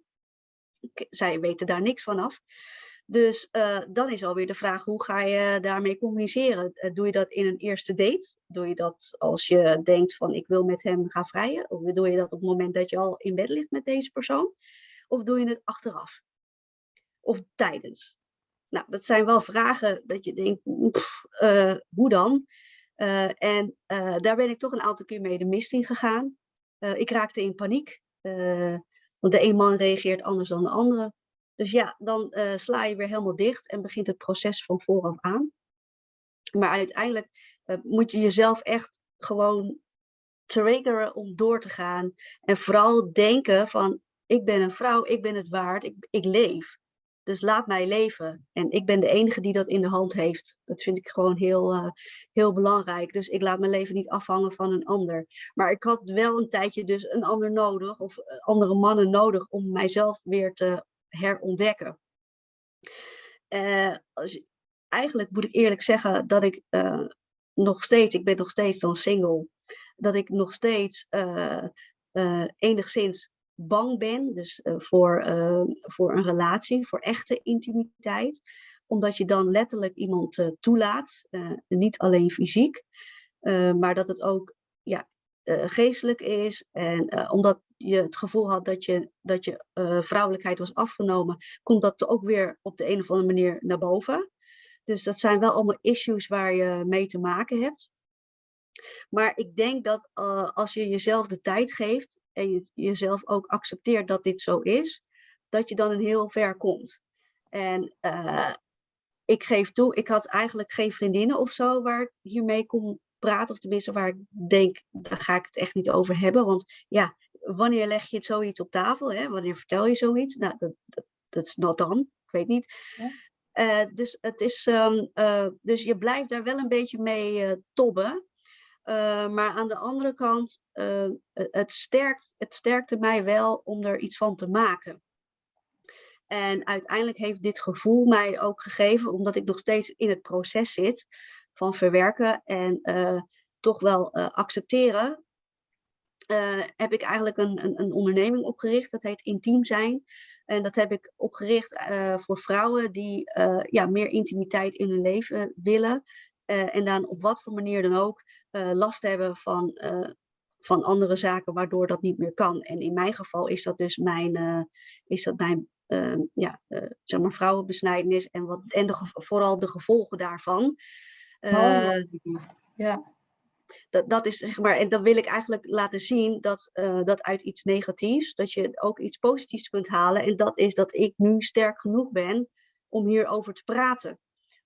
Zij weten daar niks van af. Dus uh, dan is alweer de vraag, hoe ga je daarmee communiceren? Doe je dat in een eerste date? Doe je dat als je denkt van ik wil met hem gaan vrijen? Of doe je dat op het moment dat je al in bed ligt met deze persoon? Of doe je het achteraf? Of tijdens? Nou, dat zijn wel vragen dat je denkt, pff, uh, hoe dan? en daar ben ik toch een aantal keer mee de mist in gegaan. ik raakte in paniek. want de een man reageert anders dan de andere. Dus ja, dan sla je weer helemaal dicht en begint het proces van vooraf aan. Maar uiteindelijk moet je jezelf echt gewoon triggeren om door te gaan. En vooral denken van, ik ben een vrouw, ik ben het waard, ik, ik leef. Dus laat mij leven. En ik ben de enige die dat in de hand heeft. Dat vind ik gewoon heel, uh, heel belangrijk. Dus ik laat mijn leven niet afhangen van een ander. Maar ik had wel een tijdje dus een ander nodig, of andere mannen nodig, om mijzelf weer te herontdekken. Uh, als, eigenlijk moet ik eerlijk zeggen dat ik nog steeds, ik ben nog steeds dan single, dat ik nog steeds enigszins bang ben, dus voor, voor een relatie, voor echte intimiteit. Omdat je dan letterlijk iemand toelaat, niet alleen fysiek, maar dat het ook ja, geestelijk is. En omdat je het gevoel had dat je, dat je vrouwelijkheid was afgenomen, komt dat ook weer op de een of andere manier naar boven. Dus dat zijn wel allemaal issues waar je mee te maken hebt. Maar ik denk dat als je jezelf de tijd geeft en je jezelf ook accepteert dat dit zo is, dat je dan een heel ver komt. En uh, ik geef toe, ik had eigenlijk geen vriendinnen of zo waar ik hiermee kon praten. Of tenminste waar ik denk, daar ga ik het echt niet over hebben. Want ja, wanneer leg je het zoiets op tafel? Hè? Wanneer vertel je zoiets? Nou, dat, dat, dat is not dan. Ik weet niet. Ja. Uh, dus, het is, um, uh, dus je blijft daar wel een beetje mee uh, tobben. Maar aan de andere kant, het, sterkt, het sterkte mij wel om er iets van te maken. En uiteindelijk heeft dit gevoel mij ook gegeven, omdat ik nog steeds in het proces zit van verwerken en toch wel accepteren heb ik eigenlijk een, een, een, onderneming opgericht. Dat heet Intiem Zijn. En dat heb ik opgericht voor vrouwen die ja, meer intimiteit in hun leven willen. en dan op wat voor manier dan ook last hebben van, van andere zaken waardoor dat niet meer kan. En in mijn geval is dat dus mijn, is dat mijn ehm, ja, eh, zeg maar vrouwenbesnijdenis en, wat, en de, vooral de gevolgen daarvan. Oh, Eh, ja. dat, dat is zeg maar, en dan wil ik eigenlijk laten zien dat, eh, dat uit iets negatiefs, dat je ook iets positiefs kunt halen. En dat is dat ik nu sterk genoeg ben om hierover te praten.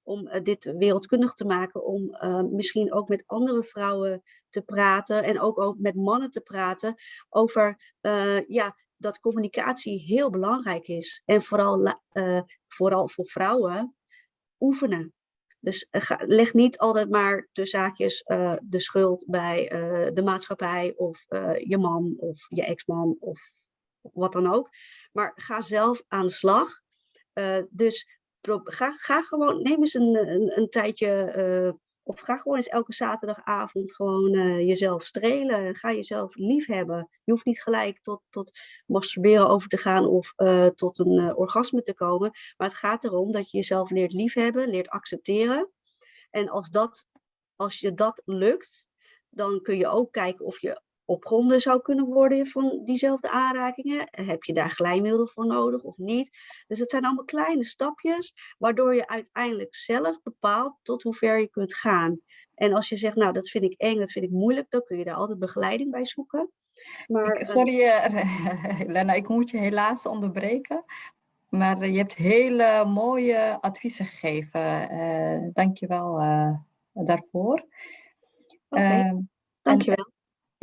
Om eh, dit wereldkundig te maken, om eh, misschien ook met andere vrouwen te praten en ook, ook met mannen te praten over eh, ja, dat communicatie heel belangrijk is. En vooral, eh, vooral voor vrouwen oefenen. Dus leg niet altijd maar de zaakjes de schuld bij de maatschappij of je man of je ex-man of wat dan ook. Maar ga zelf aan de slag. Dus ga, ga gewoon, neem eens een, een, een tijdje, eh, of ga gewoon eens elke zaterdagavond gewoon eh, jezelf strelen. Ga jezelf lief hebben. Je hoeft niet gelijk tot, tot masturberen over te gaan of eh, tot een orgasme te komen. Maar het gaat erom dat je jezelf leert liefhebben, leert accepteren. En als, dat, als je dat lukt, dan kun je ook kijken of je opgronden zou kunnen worden van diezelfde aanrakingen. Heb je daar glijmiddel voor nodig of niet? Dus het zijn allemaal kleine stapjes, waardoor je uiteindelijk zelf bepaalt tot hoe ver je kunt gaan. En als je zegt, nou dat vind ik eng, dat vind ik moeilijk, dan kun je daar altijd begeleiding bij zoeken. Maar, Ik- eh, sorry, eh, (laughs) Lena, ik moet je helaas onderbreken. Maar je hebt hele mooie adviezen gegeven. eh Dank je wel daarvoor. Oké, Ehm, dankjewel.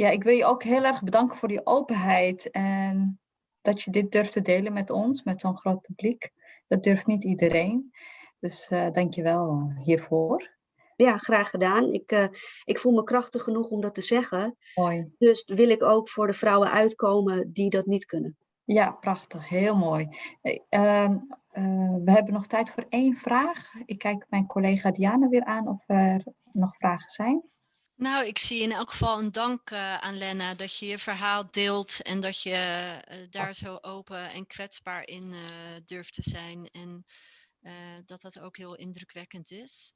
Ja, ik wil je ook heel erg bedanken voor die openheid en dat je dit durft te delen met ons, met zo'n groot publiek. Dat durft niet iedereen. Dus eh dank je wel hiervoor. Ja, graag gedaan. Ik, eh, ik voel me krachtig genoeg om dat te zeggen. Mooi. Dus wil ik ook voor de vrouwen uitkomen die dat niet kunnen. Ja, prachtig. Heel mooi. Eh, ehm, eh, we hebben nog tijd voor één vraag. Ik kijk mijn collega Diana weer aan of er nog vragen zijn. Nou, ik zie in elk geval een dank eh, aan Lena dat je je verhaal deelt en dat je eh, daar zo open en kwetsbaar in eh, durft te zijn. En dat dat ook heel indrukwekkend is.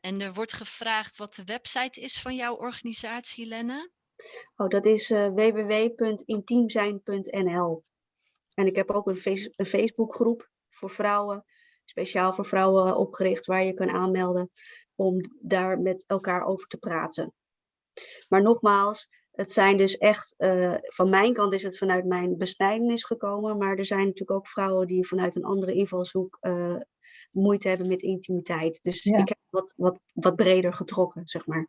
En er wordt gevraagd wat de website is van jouw organisatie, Lena. Oh, dat is www.intiemzijn.nl. En ik heb ook een, face een Facebookgroep voor vrouwen, speciaal voor vrouwen opgericht, waar je kan aanmelden om daar met elkaar over te praten. Maar nogmaals, het zijn dus echt, eh, van mijn kant is het vanuit mijn besnijdenis gekomen, maar er zijn natuurlijk ook vrouwen die vanuit een andere invalshoek eh, moeite hebben met intimiteit. Dus Ja. ik heb wat, wat, wat breder getrokken, zeg maar.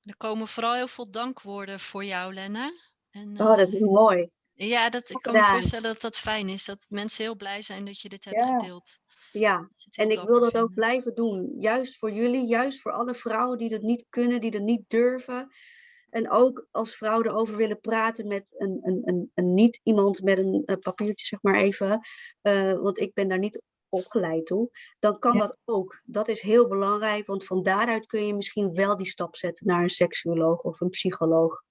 Er komen vooral heel veel dankwoorden voor jou, Lena. En, Oh, dat eh, is mooi. Ja, dat, ik kan me voorstellen dat dat fijn is. Dat mensen heel blij zijn dat je dit hebt Ja. gedeeld. Ja, En ik wil dat ook blijven doen. Juist voor jullie, juist voor alle vrouwen die dat niet kunnen, die dat niet durven. En ook als vrouwen erover willen praten met een, een, een, een niet iemand met een, papiertje, zeg maar even. eh, want ik ben daar niet opgeleid toe. Dan kan Ja. dat ook. Dat is heel belangrijk, want van daaruit kun je misschien wel die stap zetten naar een seksuoloog of een psycholoog.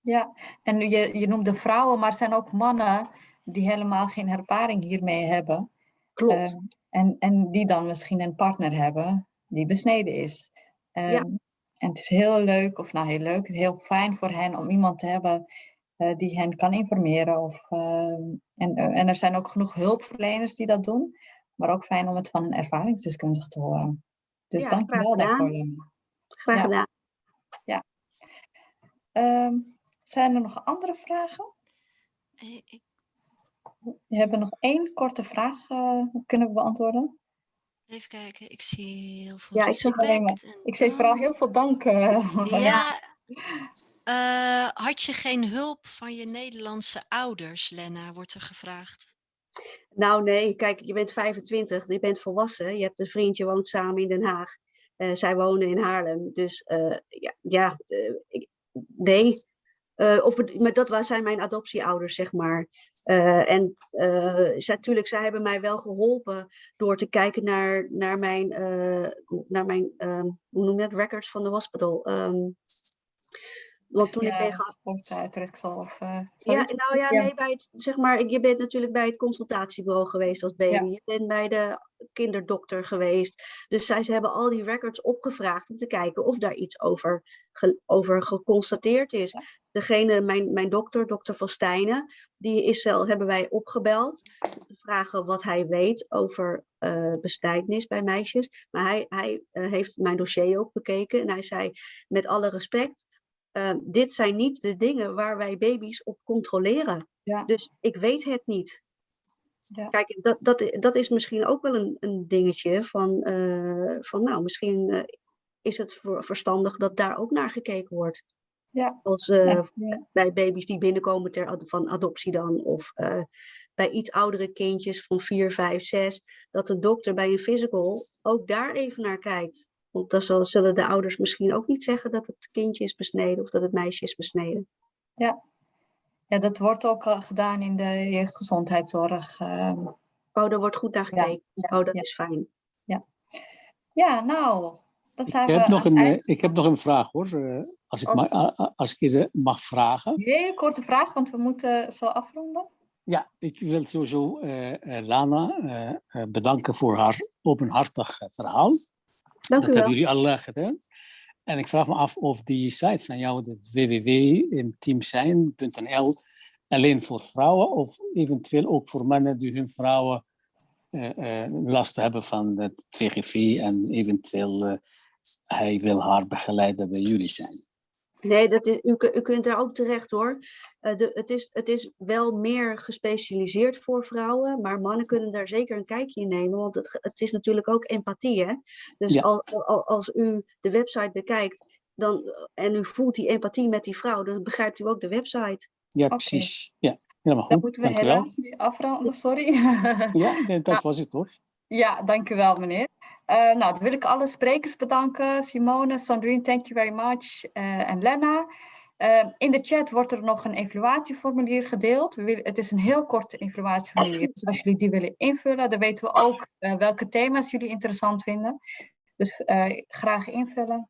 Ja, en je, je noemde vrouwen, maar er zijn ook mannen die helemaal geen ervaring hiermee hebben. Klopt. Ehm, en, en die dan misschien een partner hebben die besneden is. Ehm, En het is heel leuk, of nou heel leuk, heel fijn voor hen om iemand te hebben eh, die hen kan informeren. Of, ehm, en, en er zijn ook genoeg hulpverleners die dat doen. Maar ook fijn om het van een ervaringsdeskundige te horen. Dus Ja, dank je graag wel gedaan. daarvoor. Graag ja. gedaan. Ehm, zijn er nog andere vragen? Eh, ik- We hebben nog één korte vraag uh, kunnen we beantwoorden. Even kijken, ik zie heel veel Ja, ik zag alleen maar- Ik zeg vooral heel veel dank. eh, Ja, eh, had je geen hulp van je Nederlandse ouders, Lena, wordt er gevraagd. Nou nee, kijk, je bent 25, je bent volwassen, je hebt een vriend, je woont samen in Den Haag. Eh, zij wonen in Haarlem, dus eh, ja, ja eh, ik, nee. Eh, of, maar dat zijn mijn adoptieouders, zeg maar. Eh, en eh, zij, natuurlijk, zij hebben mij wel geholpen door te kijken naar, naar mijn, naar mijn ehm, hoe noem je dat, records van de hospital. Ehm, Want toen ik tegen of... eh, Ja, zoiets. nou ja, Ja. nee, bij het, zeg maar, je bent natuurlijk bij het consultatiebureau geweest als baby. Je bent bij de kinderdokter geweest. Dus zij, ze hebben al die records opgevraagd om te kijken of daar iets over, ge- over geconstateerd is. Degene, mijn, mijn dokter, dokter Van Stijnen, die is zelf, hebben wij opgebeld om te vragen wat hij weet over eh bestijdenis bij meisjes. Maar hij, hij eh, heeft mijn dossier ook bekeken en hij zei, met alle respect, eh, dit zijn niet de dingen waar wij baby's op controleren. Ja. Dus ik weet het niet. Ja. Kijk, dat, dat, dat is misschien ook wel een, een dingetje van, eh, van nou, misschien eh, is het verstandig dat daar ook naar gekeken wordt. Ja. Als eh, Ja, bij baby's die binnenkomen ter, van adoptie dan, of bij iets oudere kindjes van 4, 5, 6, dat de dokter bij een physical ook daar even naar kijkt. Want dan zal- zullen de ouders misschien ook niet zeggen dat het kindje is besneden of dat het meisje is besneden. ja, dat wordt ook al gedaan in de jeugdgezondheidszorg. Oh, daar wordt goed naar Ja, gekeken. ja, oh, dat ja. is fijn. ja, nou, dat zijn Ik heb, we nog aan een, eh, eind ik heb nog een vraag hoor, eh, als ik, Als- ma- als ik mag vragen. Hele korte vraag, want we moeten zo afronden. Ja, ik wil sowieso eh, eh, Lana eh, eh, bedanken voor haar openhartig eh, verhaal. Dank dat u wel. hebben jullie al eh, gedaan. En ik vraag me af of die site van jou, de www.teamzijn.nl, alleen voor vrouwen of eventueel ook voor mannen die hun vrouwen eh, eh, last hebben van het VGV en eventueel eh, hij wil haar begeleiden bij jullie zijn. Nee, dat is, u, u kunt daar ook terecht hoor. Eh, de, het, is, het is wel meer gespecialiseerd voor vrouwen, maar mannen kunnen daar zeker een kijkje in nemen, want het, het is natuurlijk ook empathie. Hè? Dus Ja. al, al- als u de website bekijkt dan, en u voelt die empathie met die vrouw, dan begrijpt u ook de website. Ja, precies. Ja, helemaal Dan goed. moeten we Dank helaas nu afronden, sorry. Ja, (laughs) nee, dat was het hoor. Ja, dank u wel, meneer. Eh, nou, dan wil ik alle sprekers bedanken. Simone, Sandrine, thank you very much. eh, en Lena. Eh, in de chat wordt er nog een evaluatieformulier gedeeld. Het is een heel kort evaluatieformulier. Dus als jullie die willen invullen, dan weten we ook welke thema's jullie interessant vinden. Dus graag invullen.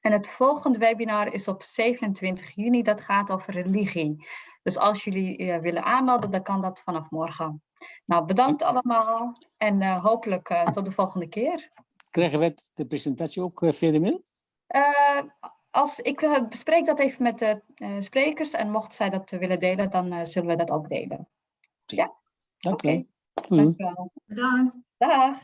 En het volgende webinar is op 27 juni. Dat gaat over religie. Dus als jullie willen aanmelden, dan kan dat vanaf morgen. Nou, bedankt allemaal en eh, hopelijk eh, tot de volgende keer. Krijgen we het- de presentatie ook eh, via de mail? Eh, als, ik eh, bespreek dat even met de eh, sprekers en mocht zij dat willen delen, dan eh, zullen we dat ook delen. Dank. Doei. dank u wel. Bedankt. Dag.